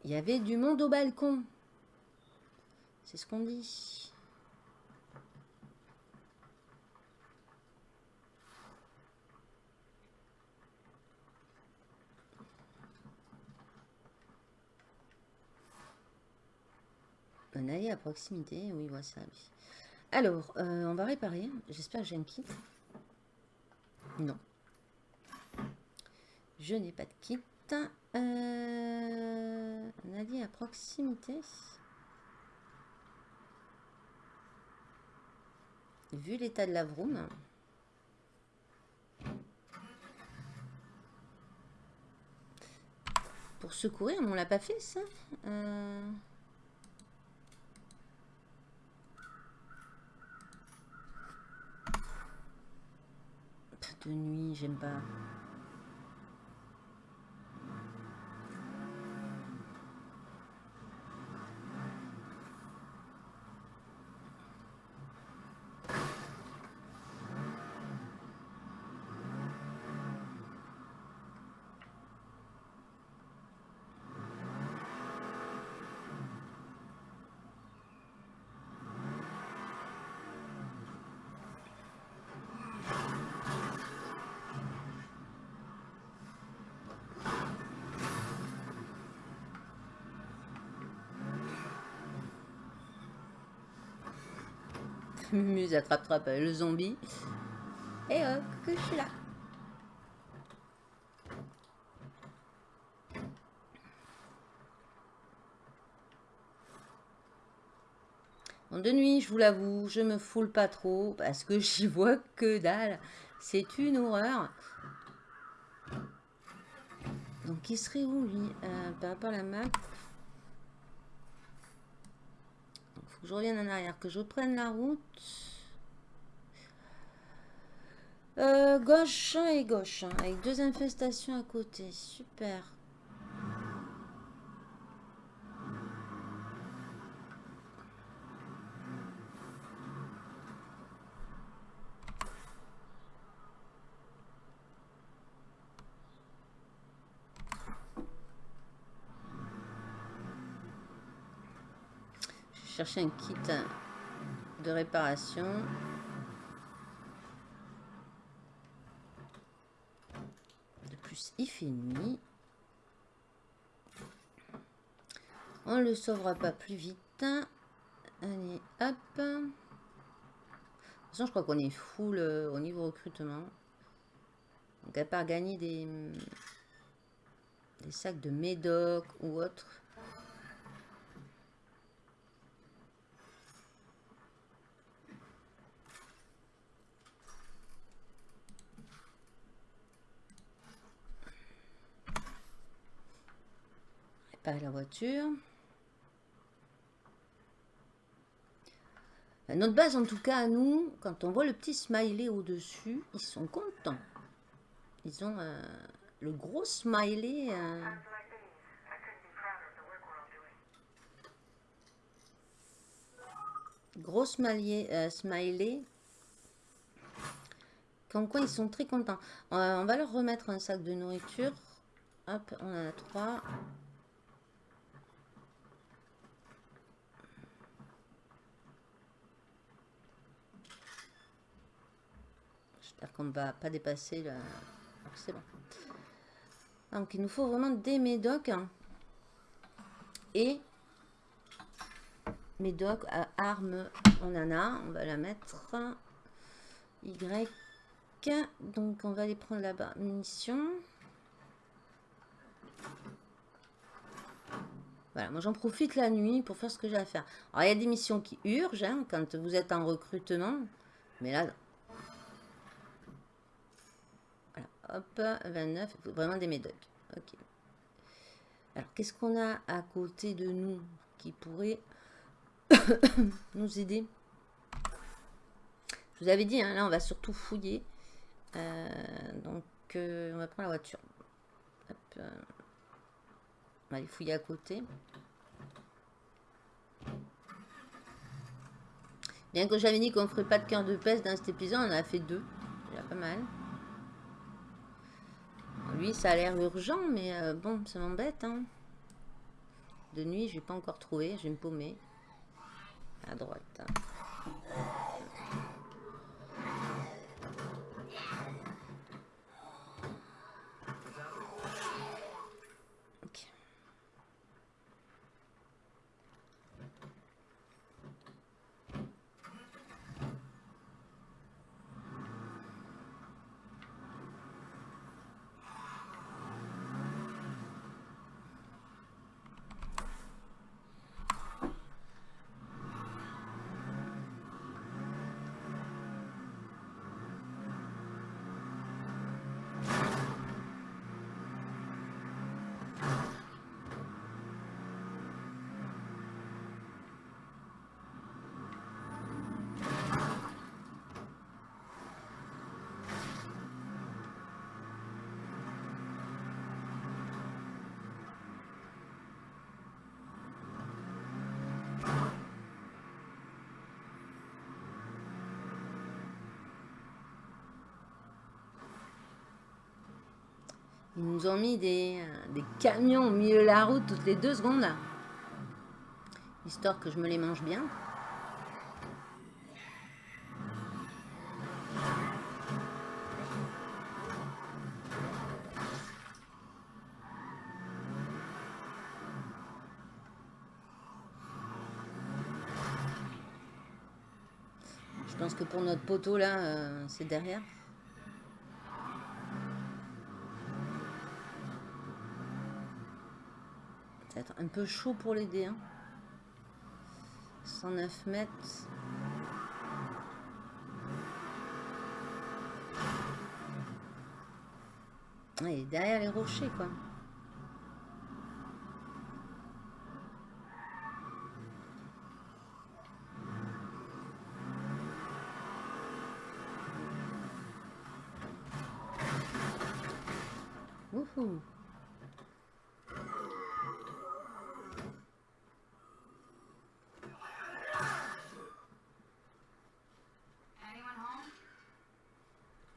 S2: Il y avait du monde au balcon. C'est ce qu'on dit. Un allié à proximité, oui, voilà ça. Alors, euh, on va réparer. J'espère que j'ai un kit. Non. Je n'ai pas de kit. Euh, un à proximité. Vu l'état de la vroom. Pour secourir, mais on l'a pas fait ça. Euh, De nuit, j'aime pas. Muse attrape-trappe le zombie. Et hop, que je suis là. Bon, de nuit, je vous l'avoue, je me foule pas trop parce que j'y vois que dalle. C'est une horreur. Donc, il serait où lui? Euh, Par rapport à la map. Donc, je revienne en arrière, que je prenne la route. Euh, gauche et gauche, avec deux infestations à côté. Super. Chercher un kit de réparation. De plus, il fait nuit. On le sauvera pas plus vite. Allez, hop. De toute façon, je crois qu'on est full euh, au niveau recrutement. Donc, à part gagner des, des sacs de médoc ou autre. Réparer la voiture. Notre base, en tout cas, nous, quand on voit le petit smiley au-dessus, ils sont contents. Ils ont euh, le gros smiley. euh, gros smiley, euh. Comme quoi, ils sont très contents. Euh, on va leur remettre un sac de nourriture. Hop, on en a trois. Qu'on ne va pas dépasser la... C'est bon. Donc, il nous faut vraiment des médocs. Et médoc à armes, on en a. On va la mettre. Y. Donc, on va aller prendre là-bas. Munitions. Voilà, moi j'en profite la nuit pour faire ce que j'ai à faire. Alors, il y a des missions qui urgent hein, quand vous êtes en recrutement. Mais là, voilà, hop, 29, il faut vraiment des médocs. Ok. Alors, qu'est-ce qu'on a à côté de nous qui pourrait nous aider? Je vous avais dit, hein, là, on va surtout fouiller. Euh, donc, euh, on va prendre la voiture. Euh, on va aller fouiller à côté. Bien que j'avais dit qu'on ne ferait pas de cœur de peste dans cet épisode, on en a fait deux. Déjà pas mal. Lui, ça a l'air urgent, mais euh, bon, ça m'embête. Hein. De nuit, je vais pas encore trouvé. Je vais me paumer. À droite. Ils nous ont mis des, euh, des camions au milieu de la route toutes les deux secondes. Histoire que je me les mange bien. Je pense que pour notre poteau là, euh, c'est derrière. Un peu chaud pour l'aider. Hein. 109 mètres. Est derrière les rochers, quoi.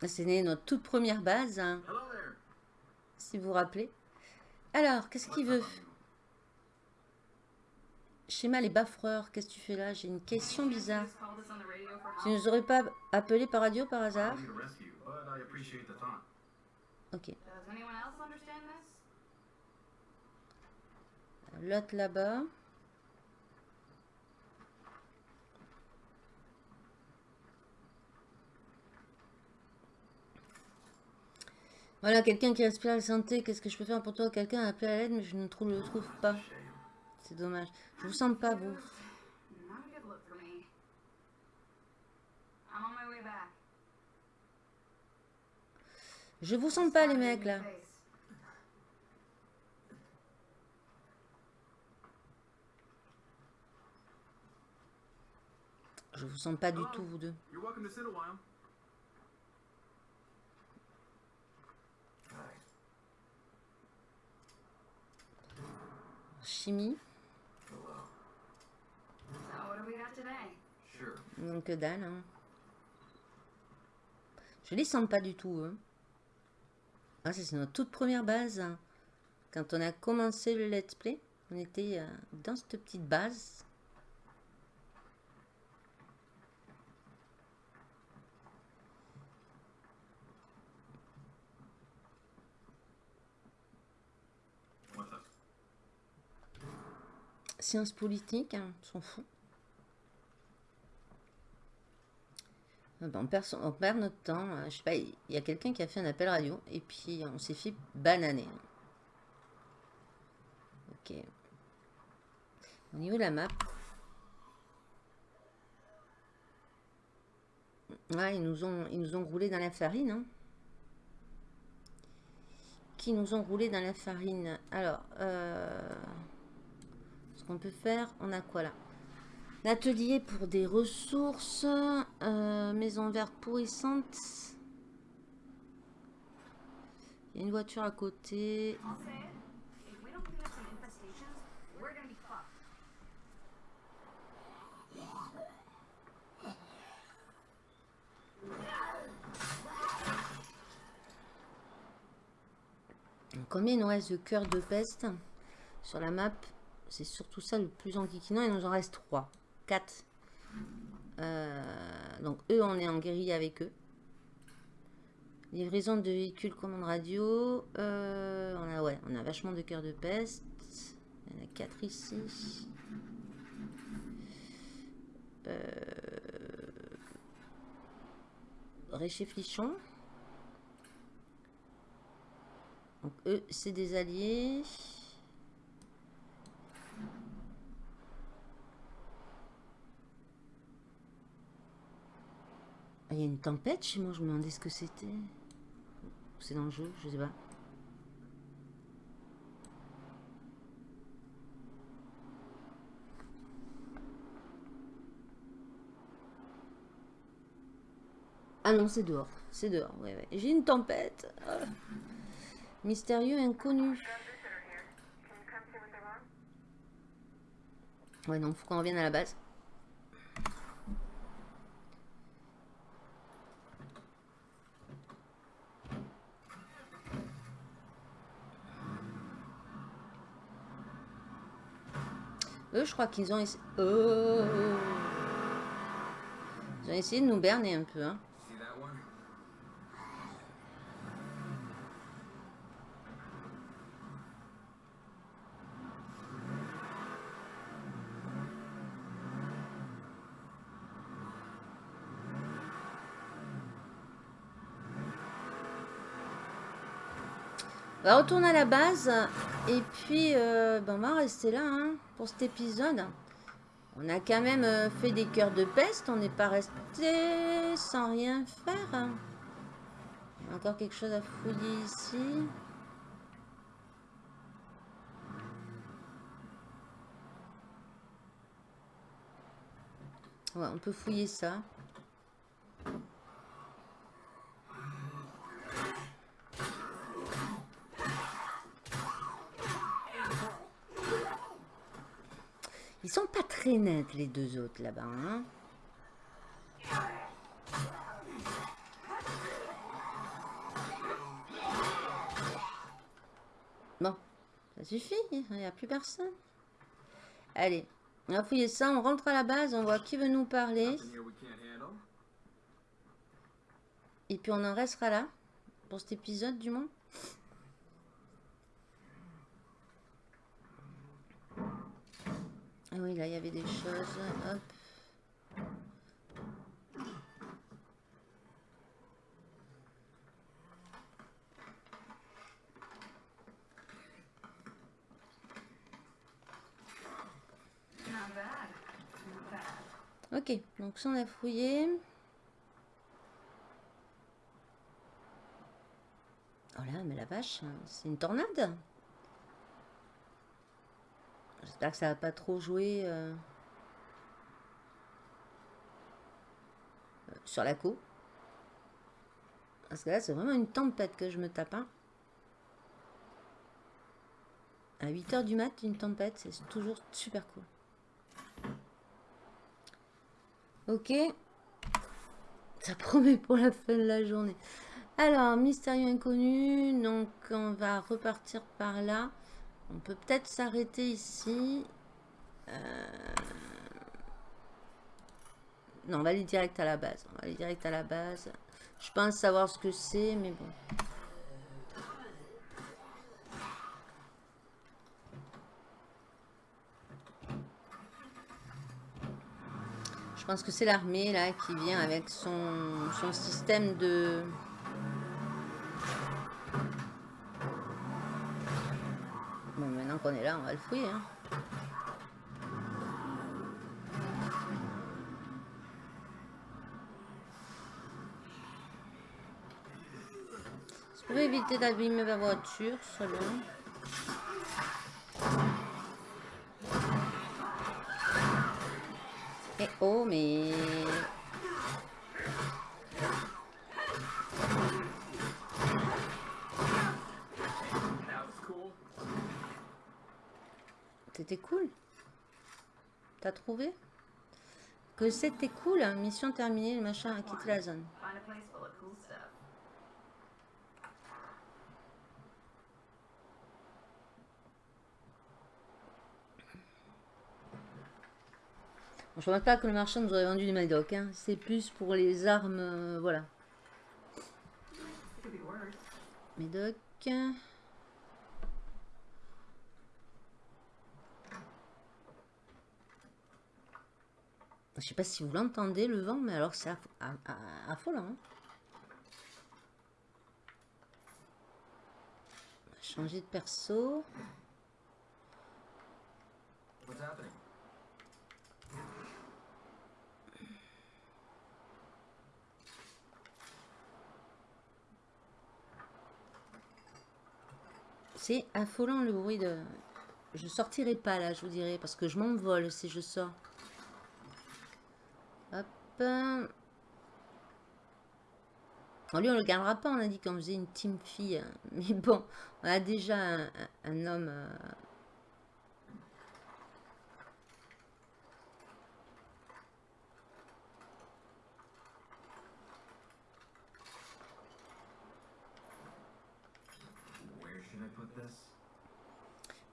S2: Ah, C'est né notre toute première base, hein,
S5: Hello there.
S2: si vous vous rappelez. Alors, qu'est-ce qu'il veut Schéma les baffreurs, qu'est-ce que tu fais là? J'ai une question bizarre. Tu
S1: help.
S2: nous aurais pas appelé par radio par hasard?
S6: I need a rescue, but I appreciate the thought.
S2: Ok.
S1: Does anyone else understand this?
S2: L'autre là-bas. Voilà, quelqu'un qui respire la santé. Qu'est-ce que je peux faire pour toi? Quelqu'un a appelé à l'aide, mais je ne le trouve pas. C'est dommage. Je vous sens pas, vous. Je vous sens pas, les mecs, là. Je vous sens pas du tout, vous deux. Chimie.
S1: So what do we got today?
S6: Sure.
S2: Donc que dalle, hein. Je les sens pas du tout, eux. Ah, c'est notre toute première base. hein. Quand on a commencé le let's play, on était euh, dans cette petite base.
S6: What's up?
S2: Sciences politiques, hein, on s'en fout. Ah on, perd notre temps. euh, Je sais pas, il y a quelqu'un qui a fait un appel radio et puis on s'est fait bananer. Ok. Au niveau de la map. Ouais, ils nous ont, ils nous ont roulé dans la farine. hein. Qui nous ont roulé dans la farine? Alors, euh, qu'on peut faire, on a quoi là L'atelier pour des ressources, euh, maison verte pourrissante. Il y a une voiture à côté. Combien il nous reste de cœurs de peste sur la map C'est surtout ça le plus enquiquinant. Il nous en reste 3. 4. donc eux, on est en guérilla avec eux. Livraison de véhicules commande radio. Euh, on, a, ouais, on a vachement de cœurs de peste. Il y en a 4 ici. Euh, Récheflichon. Donc eux, c'est des alliés. Il y a une tempête chez moi, je me demandais ce que c'était. C'est dans le jeu, je sais pas. Ah non, c'est dehors. C'est dehors. J'ai une tempête. Ah. Mystérieux inconnu. Ouais, non, faut qu'on revienne à la base. Je crois qu'ils ont essayé... Ils ont essayé de nous berner un peu, hein. On va retourner à la base et puis euh, ben, on va rester là hein, pour cet épisode. On a quand même euh, fait des cœurs de peste, on n'est pas resté sans rien faire. encore quelque chose à fouiller ici. Ouais, on peut fouiller ça. Net, les deux autres là-bas. hein. Bon, ça suffit, il n'y a plus personne. Allez, on va fouiller ça, on rentre à la base, on voit qui veut nous parler. Et puis on en restera là, pour cet épisode du moins. Ah oui, là il y avait des choses. Hop. Ok, donc ça on a fouillé. Oh là, mais la vache, c'est une tornade. J'espère que ça va pas trop jouer euh, euh, sur la co. Parce que là, c'est vraiment une tempête que je me tape. hein. À 8h du mat, une tempête, c'est toujours super cool. Ok. Ça promet pour la fin de la journée. Alors, mystérieux inconnu. Donc, on va repartir par là. On peut peut-être s'arrêter ici. Euh, Non, on va aller direct à la base. On va aller direct à la base. Je pense savoir ce que c'est, mais bon. Je pense que c'est l'armée là qui vient avec son, son système de... Maintenant qu'on est là, on va le fouiller. hein. Si vous pouvez éviter d'abîmer ma voiture, ce serait bien. Eh oh, mais... C'était cool. T'as trouvé Que c'était cool, hein, mission terminée, le machin a quitté la zone. Je ne pas que le marchand nous aurait vendu du Madoc. Hein. C'est plus pour les armes, euh, voilà. Médoc. Je sais pas si vous l'entendez le vent, mais alors c'est affolant. hein. Changer de perso. C'est affolant le bruit de... Je sortirai pas là, je vous dirais, parce que je m'envole si je sors. Lui, on le gardera pas, on a dit qu'on faisait une team fille. hein. Mais bon, on a déjà un, homme... euh?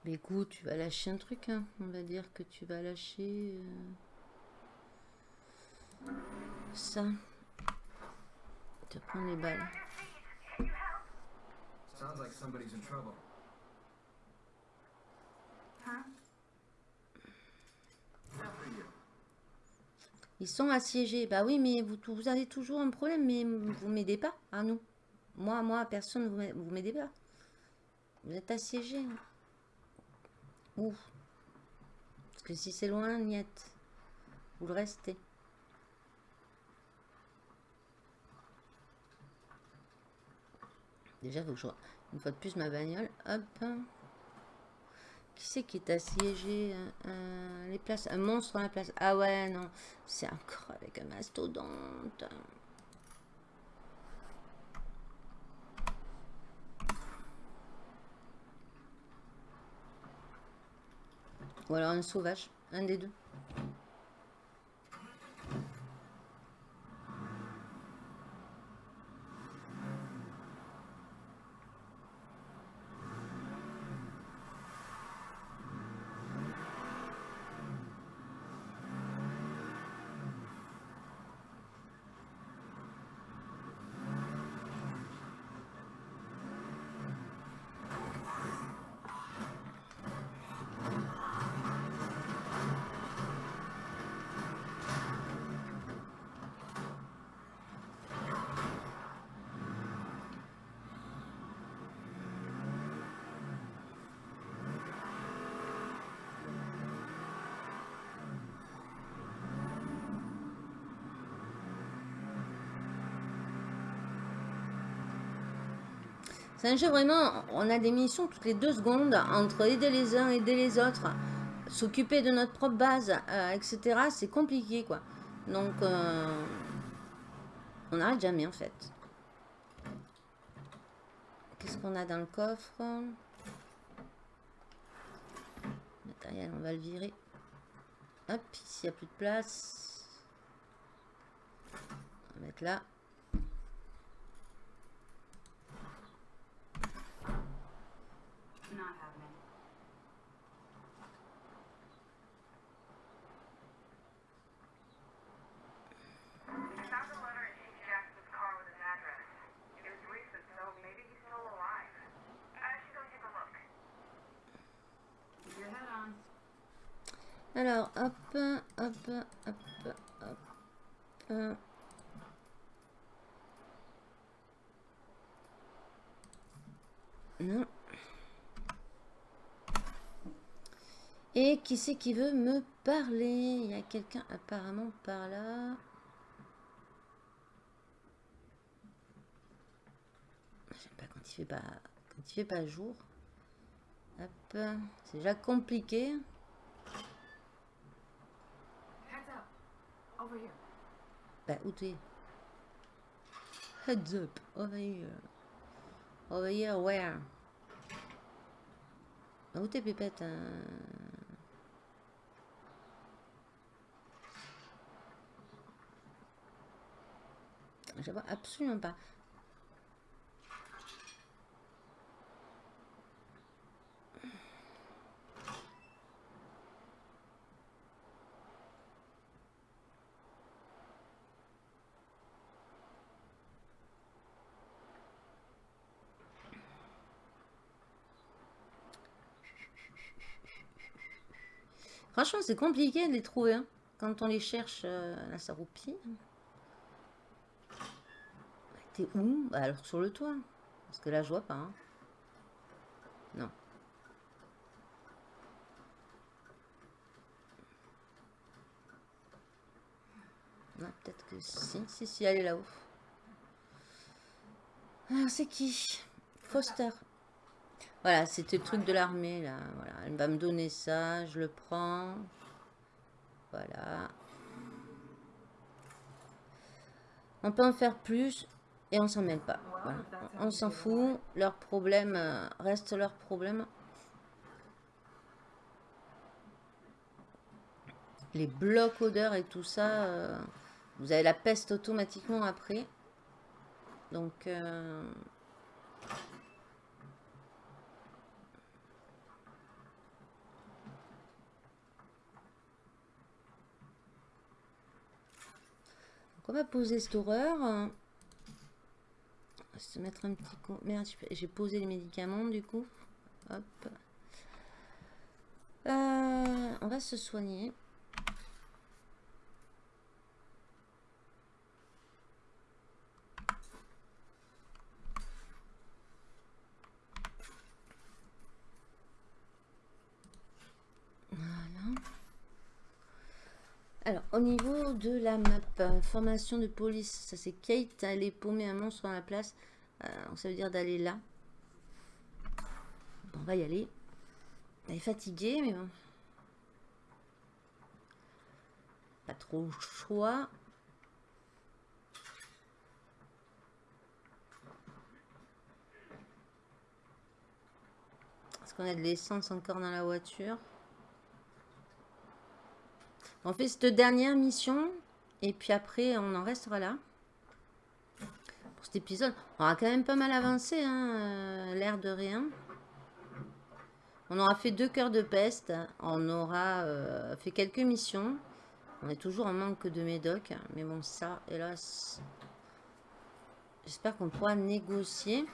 S2: Mais écoute, tu vas lâcher un truc, hein. On va dire que tu vas lâcher... euh, Ça. Te prends les balles.
S6: Sounds like somebody's in trouble.
S5: You.
S2: Ils sont assiégés. Bah oui, mais vous, vous avez toujours un problème, mais vous m'aidez pas, à nous. Moi, moi, personne, vous m'a- vous m'aidez pas. Vous êtes assiégés. Ouf. Parce que si c'est loin, niet. Vous le restez. Déjà, faut que je vois une fois de plus ma bagnole. Hop. Qui c'est qui est assiégé euh, euh, Les places. Un monstre dans la place. Ah ouais, non. C'est encore avec un mastodonte. Ou alors un sauvage. Un des deux. C'est un jeu vraiment, on a des missions toutes les deux secondes entre aider les uns, aider les autres, s'occuper de notre propre base, euh, etc. C'est compliqué quoi. Donc, euh, on n'arrête jamais en fait. Qu'est-ce qu'on a dans le coffre? Matériel, on va le virer. Hop, ici il n'y a plus de place. On va mettre là. Non. Et qui c'est qui veut me parler? Il y a quelqu'un apparemment par là. J'aime pas quand il fait pas quand il fait pas jour. Hop, c'est déjà compliqué.
S1: Heads up. Over here.
S2: Bah, où t'es? Heads up, over here. Over here, where? Bah, Où t'es, Pépette hein? Je vois absolument pas. Franchement, c'est compliqué de les trouver. hein. Quand on les cherche, euh, là, ça roupille. T'es où? Bah, Alors, sur le toit. Parce que là, je vois pas. hein. Non. Non, peut-être que si. Si, si, elle est là-haut. Alors, c'est qui? Foster. Voilà, c'était le truc de l'armée, là. Voilà, elle va me donner ça, je le prends. Voilà. On peut en faire plus et on s'en mêle pas. On s'en fout. Leur problème euh, reste leur problème. Les blocs odeurs et tout ça, euh, vous avez la peste automatiquement après. Donc, euh, on va poser cette horreur. On va se mettre un petit coup. Merde, j'ai- j'ai posé les médicaments du coup. Hop. Euh, on va se soigner. Voilà. Alors, au niveau de la map, euh, formation de police, ça c'est Kate, elle est paumée un monstre dans la place. Euh, donc ça veut dire d'aller là. On va y aller. Elle est fatiguée, mais bon. Pas trop choix. Est-ce qu'on a de l'essence encore dans la voiture? On fait cette dernière mission. Et puis après, on en restera là. Pour cet épisode. On aura quand même pas mal avancé. Hein, euh, L'air de rien. On aura fait deux cœurs de peste. On aura euh, fait quelques missions. On est toujours en manque de médoc. Mais bon, ça, hélas... J'espère qu'on pourra négocier.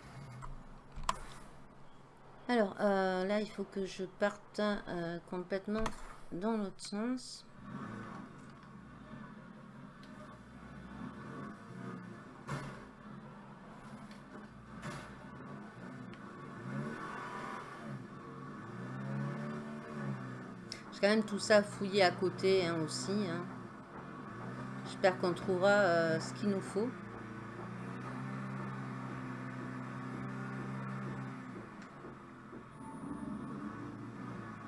S2: Alors, euh, là, il faut que je parte complètement dans l'autre sens. Quand même tout ça fouillé à côté hein, aussi. hein. J'espère qu'on trouvera euh, ce qu'il nous faut.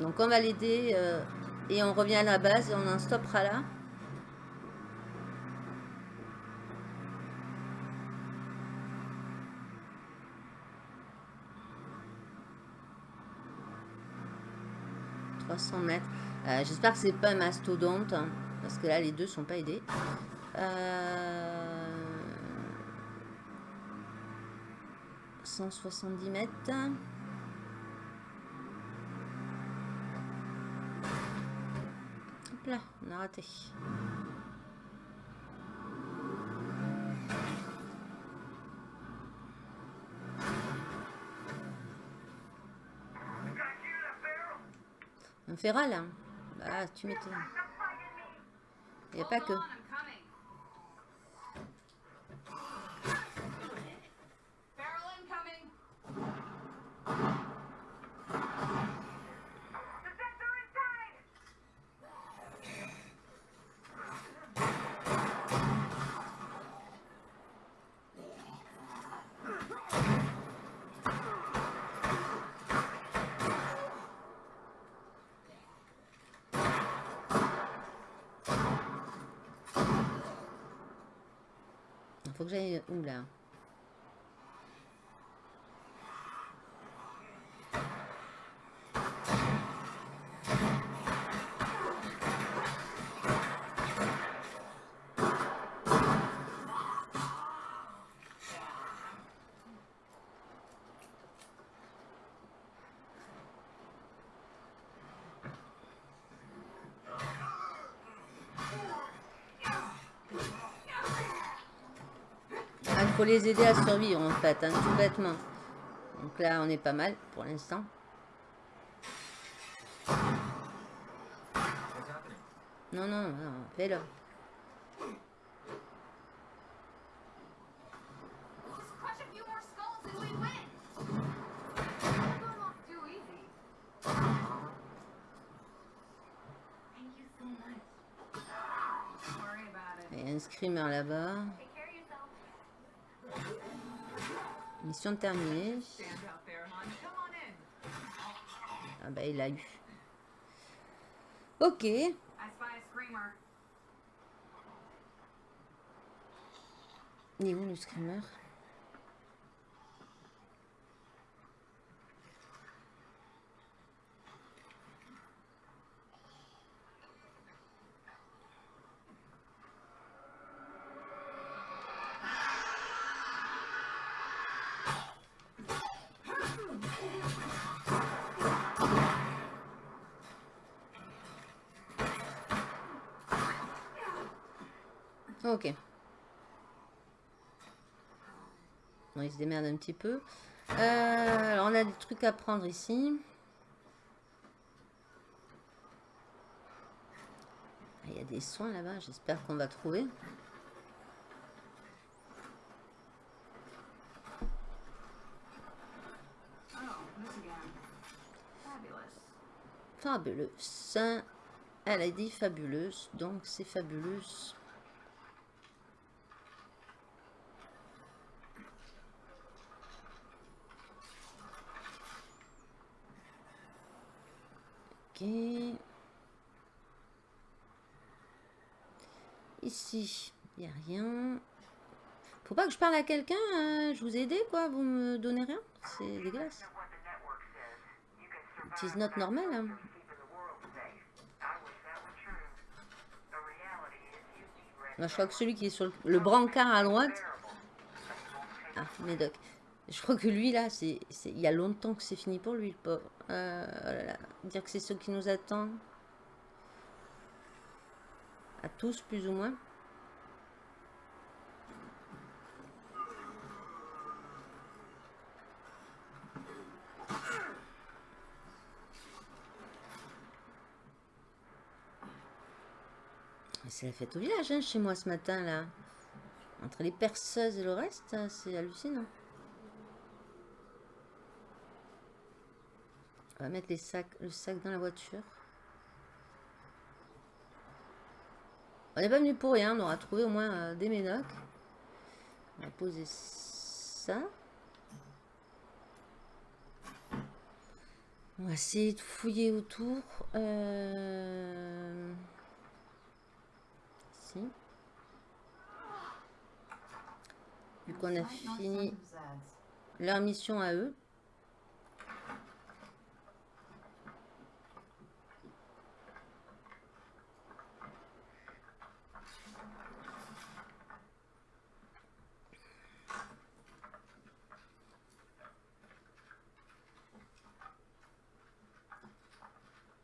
S2: Donc on va l'aider euh, et on revient à la base et on en stoppera là. « 300 mètres. Euh, J'espère que c'est pas mastodonte. hein, parce que là, les deux sont pas aidés. Euh... 170 mètres. Là, on a raté. Un féral hein Bah, tu m'étonnes. Il n'y a pas que. Il faut que j'aille les aider à survivre en fait, hein, tout bêtement. Donc là, on est pas mal pour l'instant. Non, non, non, fais-le.
S1: We'll just crush a
S2: Mission terminée. Ah bah il a eu. Ok. Il est où le screamer? Ok. Bon, il se démerde un petit peu. Euh, alors, on a des trucs à prendre ici. Ah, Il y a des soins là-bas, j'espère qu'on va trouver. Fabuleuse. Elle a dit fabuleuse, donc c'est fabuleuse. Ici, il n'y a rien. Faut pas que je parle à quelqu'un. hein, Je vous ai aidé, quoi. Vous me donnez rien. C'est dégueulasse.
S6: What the network says. You can survive
S2: It is not normal. hein. je crois que celui qui est sur le, brancard à droite. Ah, Médoc. Je crois que lui, là, c'est- il y a longtemps que c'est fini pour lui, le pauvre. Euh, oh. Dire que c'est ce qui nous attend. À tous, plus ou moins. C'est la fête au village, hein, chez moi, ce matin, là. Entre les perceuses et le reste, hein, c'est hallucinant. On va mettre les sacs, le sac dans la voiture. On n'est pas venu pour rien, on aura trouvé au moins euh, des ménocs. On va poser ça. On va essayer de fouiller autour. Euh... Vu qu'on a fini leur mission à eux.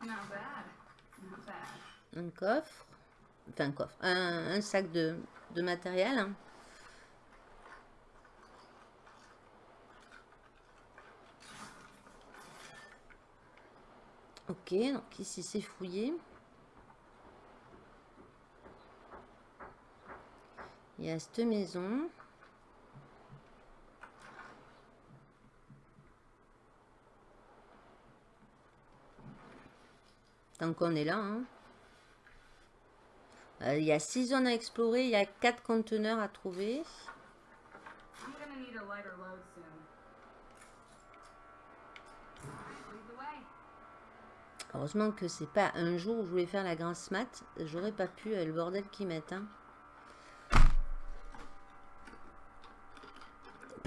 S7: Not bad. Not bad.
S2: Un coffre, enfin un coffre, un, un sac de, de matériel. hein. Ok, donc ici c'est fouillé. Il y a cette maison. Tant qu'on est là, hein. Euh, il y a 6 zones à explorer, il y a 4 conteneurs à trouver. Heureusement que c'est pas un jour où je voulais faire la grasse mat. J'aurais pas pu, euh, le bordel qu'ils mettent.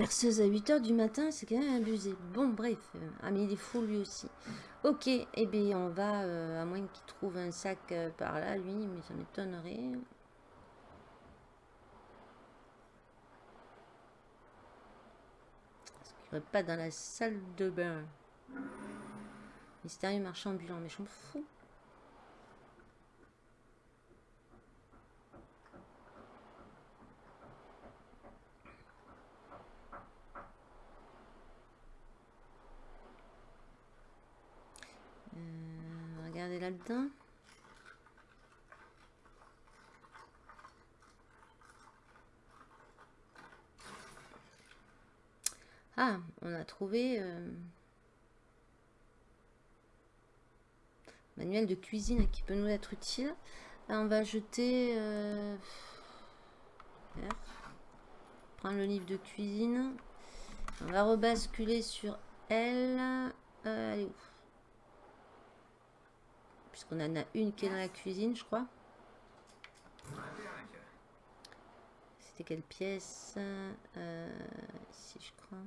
S2: Perceuse à 8h du matin, c'est quand même abusé. Bon, bref. euh, ah, mais il est fou lui aussi. Ok, eh bien, on va, euh, à moins qu'il trouve un sac euh, par là, lui, mais ça m'étonnerait. Est-ce qu'il aurait pas dans la salle de bain Mystérieux marchand ambulant, mais je m'en fous. Euh, regardez là-dedans. Ah, on a trouvé... euh, manuel de cuisine qui peut nous être utile. On va jeter... euh. Prendre le livre de cuisine. On va rebasculer sur elle. Euh, elle Puisqu'on en a une qui est dans la cuisine, je crois. C'était quelle pièce Euh, Ici, je crois.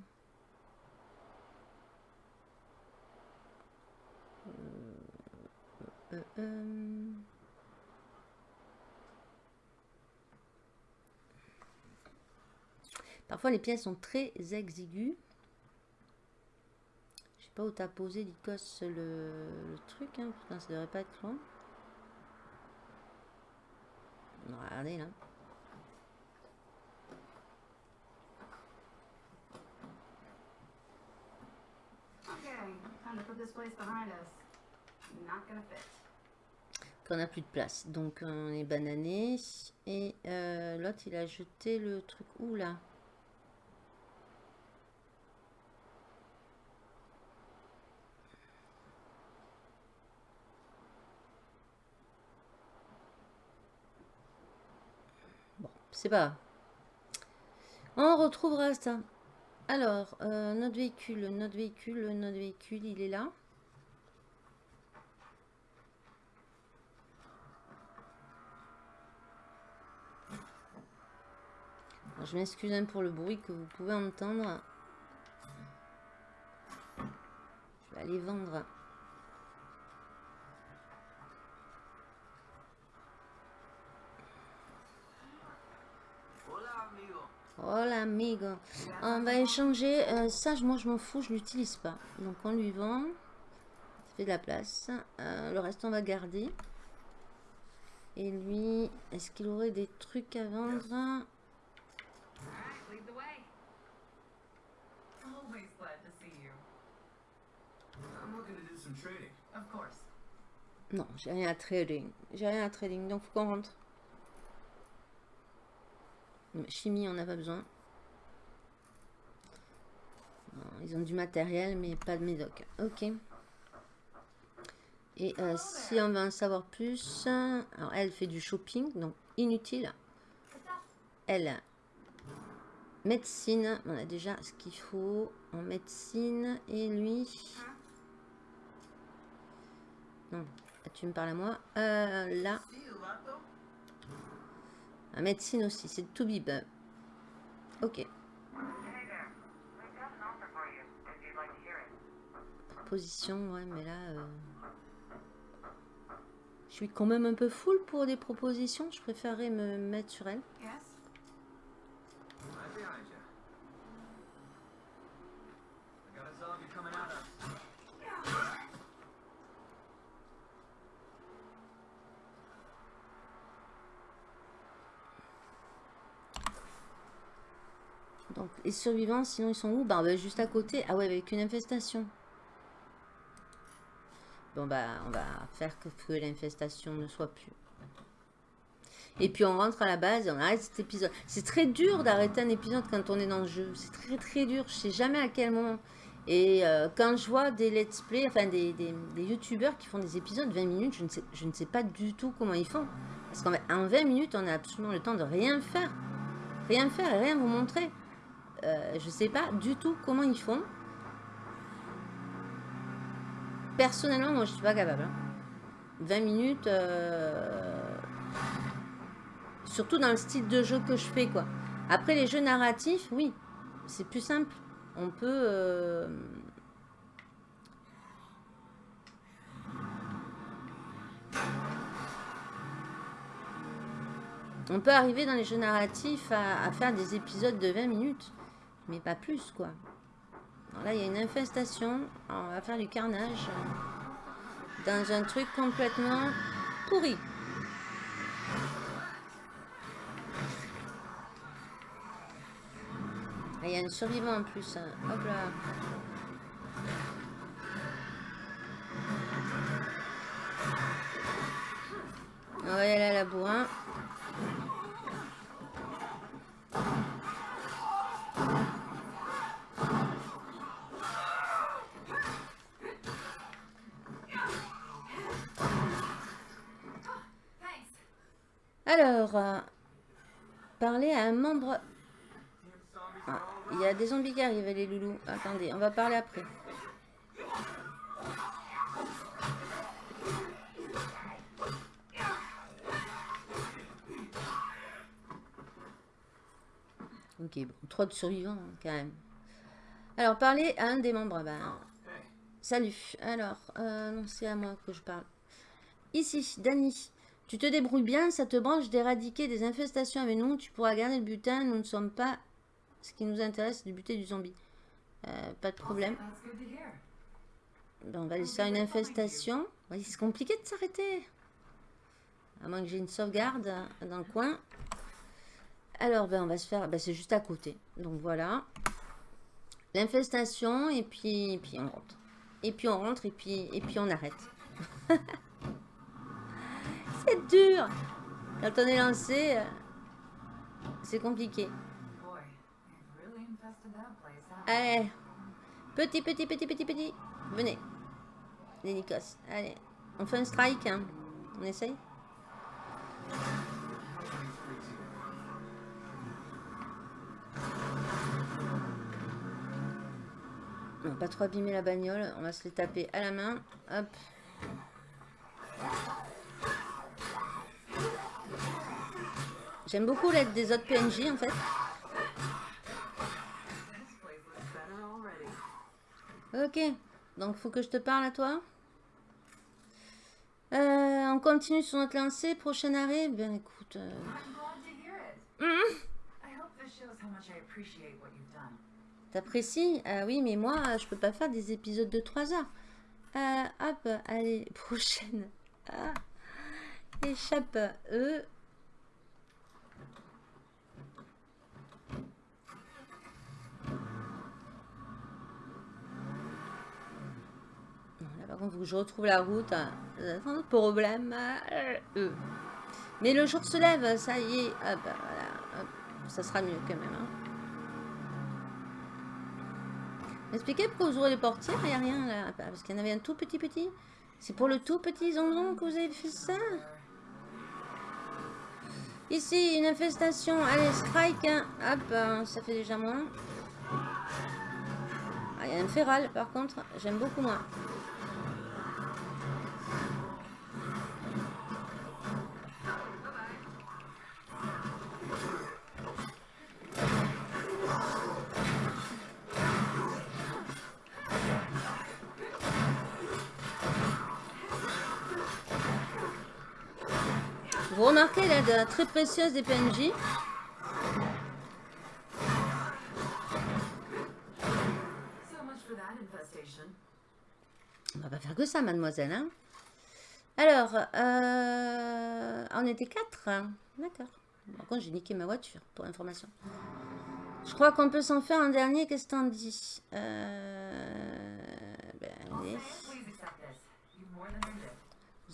S2: Euh, euh. Parfois les pièces sont très exiguës. Sais pas où t'as posé Lycos le, le truc, hein. Putain, ça devrait pas être loin. Regardez là. Qu'on a plus de place. Donc on est banané. Et euh, l'autre il a jeté le truc où là? C'est pas. On retrouvera ça. Alors, euh, notre véhicule, notre véhicule, notre véhicule, il est là. Je m'excuse hein, pour le bruit que vous pouvez entendre. Je vais aller vendre. Oh l'amigo. On va échanger. euh, ça, moi, je m'en fous, je l'utilise pas. Donc, on lui vend. Ça fait de la place. Euh, le reste, on va garder. Et lui, est-ce qu'il aurait des trucs à vendre? Non, j'ai rien à trading. J'ai rien à trading, donc faut qu'on rentre. Chimie, on n'a pas besoin. Ils ont du matériel, mais pas de médoc. Ok. Et euh, si on veut en savoir plus, alors elle fait du shopping, donc inutile. Elle, médecine, on a déjà ce qu'il faut en médecine. Et lui, non, tu me parles à moi. Euh, là, en médecine aussi, c'est tout bib. Ok, proposition, ouais, mais là, euh, je suis quand même un peu full pour des propositions. Je préférerais me mettre sur elle.
S7: Yes?
S5: Right behind you. I got a zombie coming at us.
S2: Donc, survivants, sinon ils sont où? Bah, bah, juste à côté. Ah ouais, avec une infestation. Bon, bah, on va faire que, l'infestation ne soit plus. Et puis on rentre à la base et on arrête cet épisode. C'est très dur d'arrêter un épisode quand on est dans le jeu. C'est très très dur. Je sais jamais à quel moment. Et euh, quand je vois des let's play, enfin des, des, youtubeurs qui font des épisodes de 20 minutes, je ne sais, je ne sais pas du tout comment ils font. Parce qu'en en 20 minutes, on a absolument le temps de rien faire. Rien faire et rien vous montrer. Euh, je sais pas du tout comment ils font. Personnellement, moi, je suis pas capable. hein. 20 minutes, euh, surtout dans le style de jeu que je fais, quoi. Après, les jeux narratifs, oui, c'est plus simple. On peut... euh, On peut arriver dans les jeux narratifs à, à faire des épisodes de 20 minutes, mais pas plus, quoi. Alors là, il y a une infestation. On va faire du carnage dans un truc complètement pourri. Ah, Il y a un survivant en plus. hein. Hop là. On va y aller à la bourrin. Alors, euh, parler à un membre... Ah, il y a des zombies qui arrivent, les loulous. Attendez, on va parler après. Ok, bon, trop de survivants hein, quand même. Alors, parler à un des membres. Ben, salut. Alors, euh, c'est à moi que je parle. Ici, Dani. Tu te débrouilles bien, ça te branche d'éradiquer des infestations avec nous. Tu pourras garder le butin. Nous ne sommes pas. Ce qui nous intéresse, c'est de buter du zombie. Euh, pas de problème. Ben, on va laisser faire une infestation. C'est compliqué de s'arrêter. À moins que j'ai une sauvegarde dans le coin. Alors, ben, on va se faire... Ben, c'est juste à côté. Donc, voilà. L'infestation, et puis, et puis on rentre. Et puis on rentre, et puis, et puis on arrête. c'est dur Quand on est lancé, euh, c'est compliqué. Allez. Petit, petit, petit, petit, petit. Venez. Les Nikos. Allez. On fait un strike. hein. On essaye Non, pas trop abîmer la bagnole. On va se les taper à la main. Hop. J'aime beaucoup l'aide des autres PNJ en fait. Ok, donc faut que je te parle à toi. Euh, on continue sur notre lancée. Prochain arrêt. Ben écoute, euh,
S7: I'm glad to hear it. I hope
S8: This shows how much I appreciate what you've done.
S2: T'apprécies? Ah oui, mais moi, je peux pas faire des épisodes de 3 heures. Euh, hop, allez, prochaine. Ah, échappe. Euh. Bon, Là, par contre, faut que je retrouve la route. Un problème. Euh. Mais le jour se lève, ça y est. Hop, voilà. hop. Ça sera mieux quand même. hein. Expliquez pourquoi vous ouvrez les portières, il n'y a rien là. Bah, Parce qu'il y en avait un tout petit petit. C'est pour le tout petit zonzon que vous avez fait ça? Ici, une infestation. Allez, strike. hein. Hop, ça fait déjà moins. Ah, il y a un féral, par contre, j'aime beaucoup moins. Très précieuse des PNJ. On va pas faire que ça, mademoiselle. Hein Alors, euh, on était quatre. hein. D'accord. Par contre, j'ai niqué ma voiture, pour information. Je crois qu'on peut s'en faire un dernier. Qu'est-ce que t'en dis? Euh, ben, allez.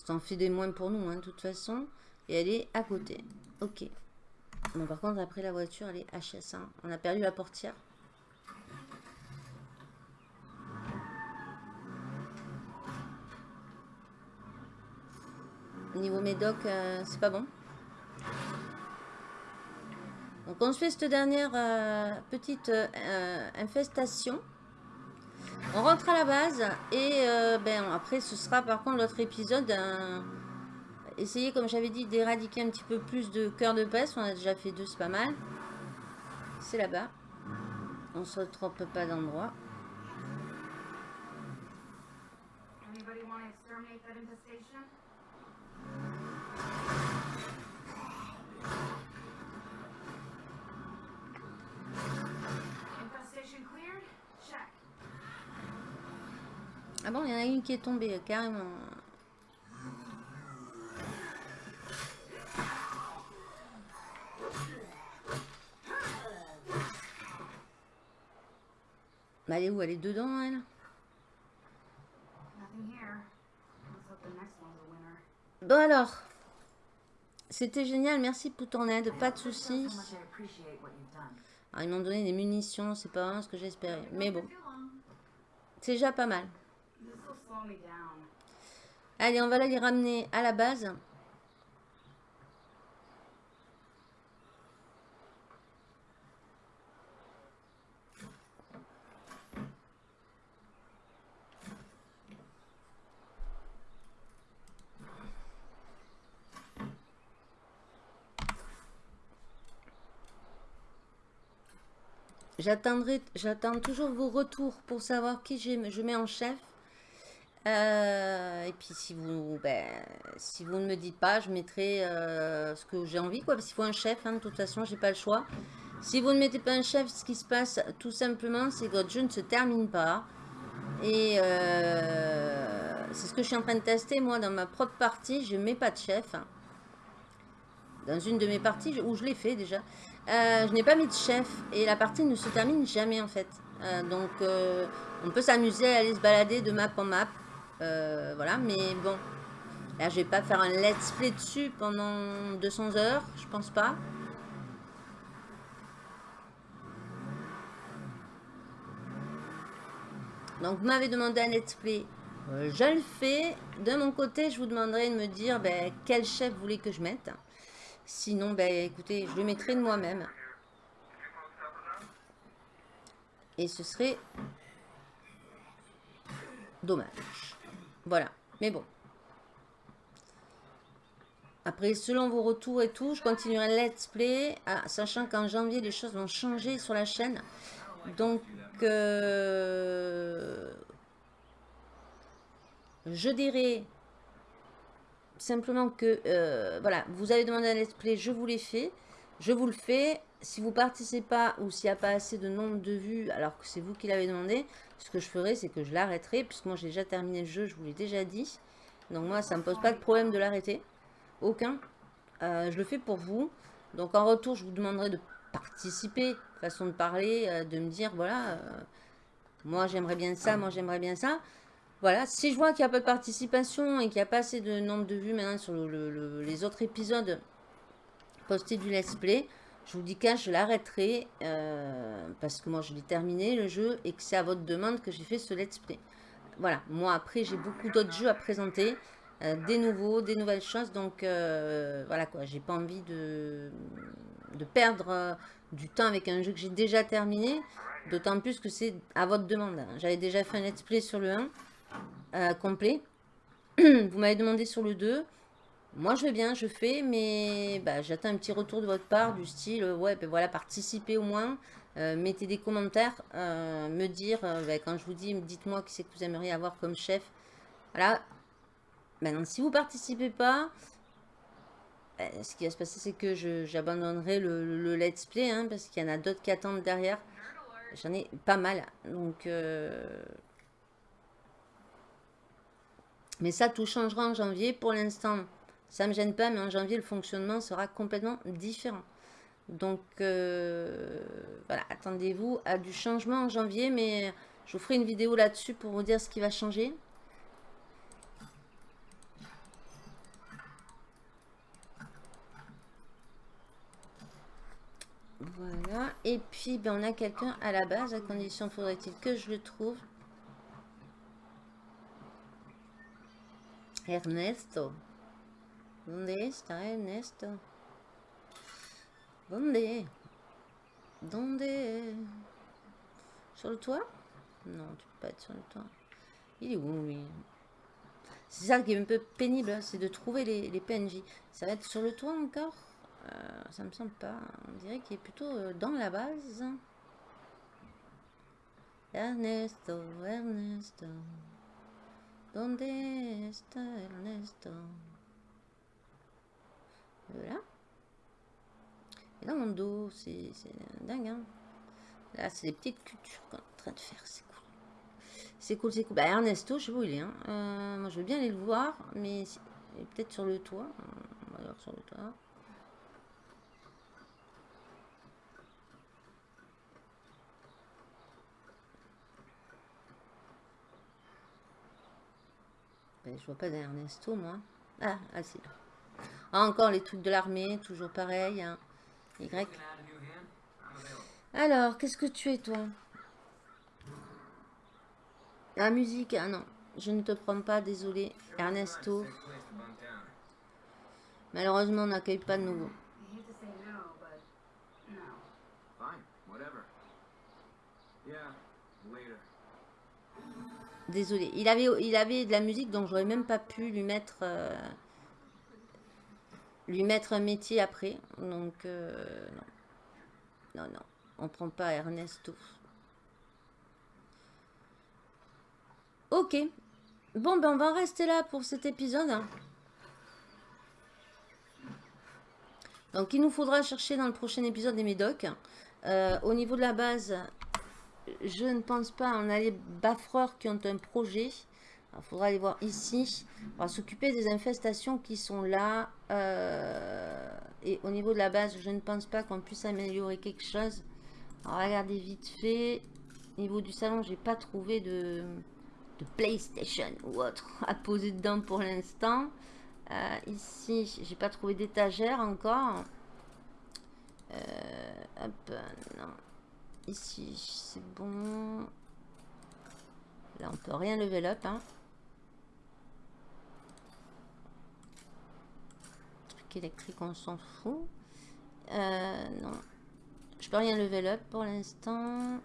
S2: Ça en fait des moins pour nous, hein, de toute façon. Elle est à côté. Ok. Bon, par contre, après la voiture, elle est HS. hein. On a perdu la portière. Niveau médoc, euh, c'est pas bon. Donc, on se fait cette dernière euh, petite euh, infestation. On rentre à la base et ben, après ce sera par contre l'autre épisode. Essayer comme j'avais dit d'éradiquer un petit peu plus de cœur de peste. On a déjà fait deux, c'est pas mal. C'est là-bas. On se trompe pas d'endroit. Ah bon, il y en a une qui est tombée carrément. Bah, elle est où? Elle est dedans, elle? Bon alors, c'était génial, merci pour ton aide, pas de soucis. Alors, ils m'ont donné des munitions, c'est pas vraiment ce que j'espérais. Mais bon, c'est déjà pas mal. Allez, on va les ramener à la base. J'attends toujours vos retours pour savoir qui je mets en chef. Euh, et puis si vous, ben, si vous ne me dites pas, je mettrai euh, ce que j'ai envie, quoi. Parce qu'il faut un chef, hein, de toute façon, j'ai pas le choix. Si vous ne mettez pas un chef, ce qui se passe tout simplement, c'est que votre jeu ne se termine pas. Et euh, c'est ce que je suis en train de tester, moi, dans ma propre partie. Je mets pas de chef. Dans une de mes parties, où je l'ai fait déjà, euh, je n'ai pas mis de chef. Et la partie ne se termine jamais, en fait. Euh, donc, euh, on peut s'amuser à aller se balader de map en map. Voilà, mais bon. Là, je vais pas faire un let's play dessus pendant 200 heures, je pense pas. Donc, vous m'avez demandé un let's play. Je le fais. De mon côté, je vous demanderai de me dire ben, quel chef vous voulez que je mette. Sinon, ben, écoutez, je le mettrai de moi-même. Et ce serait dommage. Voilà. Mais bon. Après, selon vos retours et tout, je continuerai le let's play, ah, sachant qu'en janvier, les choses vont changer sur la chaîne. Donc, euh, je dirais simplement que, euh, voilà, vous avez demandé un let's play, je vous l'ai fait. Je vous le fais. Si vous participez pas ou s'il n'y a pas assez de nombre de vues, alors que c'est vous qui l'avez demandé, ce que je ferai, c'est que je l'arrêterai, puisque moi j'ai déjà terminé le jeu, je vous l'ai déjà dit. Donc moi, ça ne me pose pas de problème de l'arrêter. Aucun. Euh, je le fais pour vous. Donc en retour, je vous demanderai de participer, façon de parler, euh, de me dire, voilà, moi j'aimerais bien ça, moi j'aimerais bien ça. Voilà, si je vois qu'il n'y a pas de participation et qu'il n'y a pas assez de nombre de vues maintenant sur le- le- le- les autres épisodes postés du let's play, je vous dis qu'un, je l'arrêterai euh, parce que moi je l'ai terminé le jeu et que c'est à votre demande que j'ai fait ce let's play. Voilà, moi après j'ai beaucoup d'autres jeux à présenter, euh, des nouveaux, des nouvelles choses, donc euh, voilà quoi, j'ai pas envie de, de perdre du temps avec un jeu que j'ai déjà terminé, d'autant plus que c'est à votre demande. J'avais déjà fait un let's play sur le 1 euh, complet, vous m'avez demandé sur le 2, moi, je veux bien, je fais, mais bah, j'attends un petit retour de votre part du style, euh, ouais, ben voilà, participez au moins, euh, mettez des commentaires, me dire, ben, quand je vous dis, dites-moi qui c'est que vous aimeriez avoir comme chef. Voilà. Maintenant, si vous participez pas, ben, ce qui va se passer, c'est que j'abandonnerai le let's play, hein, parce qu'il y en a d'autres qui attendent derrière. J'en ai pas mal, donc... euh, Mais ça, tout changera en janvier. Pour l'instant, ça me gêne pas, mais en janvier, le fonctionnement sera complètement différent. Donc, euh, voilà, attendez-vous à du changement en janvier, mais je vous ferai une vidéo là-dessus pour vous dire ce qui va changer. Voilà, et puis ben, on a quelqu'un à la base, à condition faudrait-il que je le trouve. Ernesto. ¿Dónde está Ernesto? ¿Dónde? ¿Dónde? Sur le toit Non, tu peux pas être sur le toit. Il est où, lui? C'est ça qui est un peu pénible, hein, c'est de trouver les, PNJ. Ça va être sur le toit encore? Euh, Ça me semble pas. On dirait qu'il est plutôt euh, dans la base. Ernesto, Ernesto. ¿Dónde está Ernesto? Voilà. Et dans mon dos, c'est dingue. Hein Là, c'est des petites cultures qu'on est en train de faire. C'est cool. C'est cool, c'est cool. Bah, Ernesto, je sais où il est. hein. Euh, moi, je veux bien aller le voir, mais peut-être sur le toit. On va voir sur le toit. Je vois pas d'Ernesto, moi. Ah, ah c'est là. Ah, encore les trucs de l'armée, toujours pareil. hein. Y. Alors, qu'est-ce que tu es, toi? La musique, ah non. Je ne te prends pas, désolé. Ernesto. Malheureusement, on n'accueille pas de nouveau. Désolé. Il avait, de la musique, donc j'aurais même pas pu lui mettre... euh, lui mettre un métier après. Donc, euh, non. Non, non. On prend pas Ernesto. Ok. Bon, ben on va rester là pour cet épisode. Donc, il nous faudra chercher dans le prochain épisode des médocs. Euh, au niveau de la base, je ne pense pas. On a les baffreurs qui ont un projet. Il faudra aller voir ici. On va s'occuper des infestations qui sont là. Euh, et au niveau de la base, je ne pense pas qu'on puisse améliorer quelque chose. Alors, regardez vite fait. Au niveau du salon, j'ai pas trouvé de, PlayStation ou autre à poser dedans pour l'instant. Euh, ici, j'ai pas trouvé d'étagère encore. Euh, hop, non. Ici, c'est bon. Là, on peut rien level up. Hein. Truc électrique, on s'en fout. Euh, non. Je peux rien level up pour l'instant.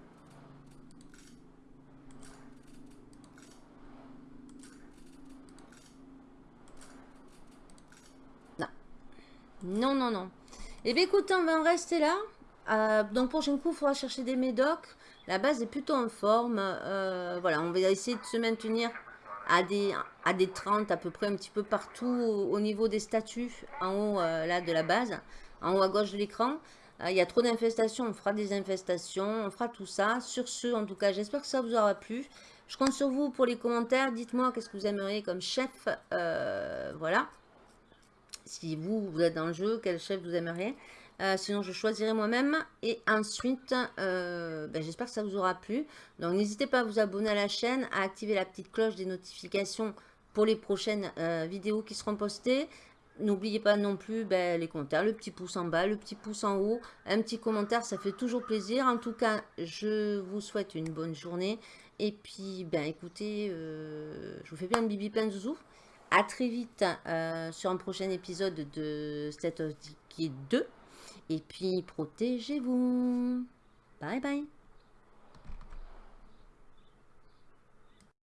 S2: Non. Non, non, non. Eh bien, écoutez, on va en rester là. Euh, donc, prochain coup, il faudra chercher des médocs. La base est plutôt en forme. Euh, voilà, on va essayer de se maintenir à des, à des 30 à peu près un petit peu partout au, au niveau des statuts en haut euh, là de la base. en haut à gauche de l'écran. Il y a trop d'infestations, on fera des infestations, on fera tout ça. Sur ce, en tout cas, j'espère que ça vous aura plu. Je compte sur vous pour les commentaires. Dites-moi qu'est-ce que vous aimeriez comme chef. voilà. Si vous, vous êtes dans le jeu, quel chef vous aimeriez. Euh, sinon, je choisirai moi-même. Et ensuite, euh, ben, j'espère que ça vous aura plu. Donc, n'hésitez pas à vous abonner à la chaîne, à activer la petite cloche des notifications pour les prochaines euh, vidéos qui seront postées. N'oubliez pas non plus ben, les commentaires, le petit pouce en bas, le petit pouce en haut, un petit commentaire, ça fait toujours plaisir. En tout cas, je vous souhaite une bonne journée. Et puis, ben écoutez, je vous fais bien un bibi plein de zouzou. À très vite sur un prochain épisode de State of Decay 2. Et puis, protégez-vous. Bye bye.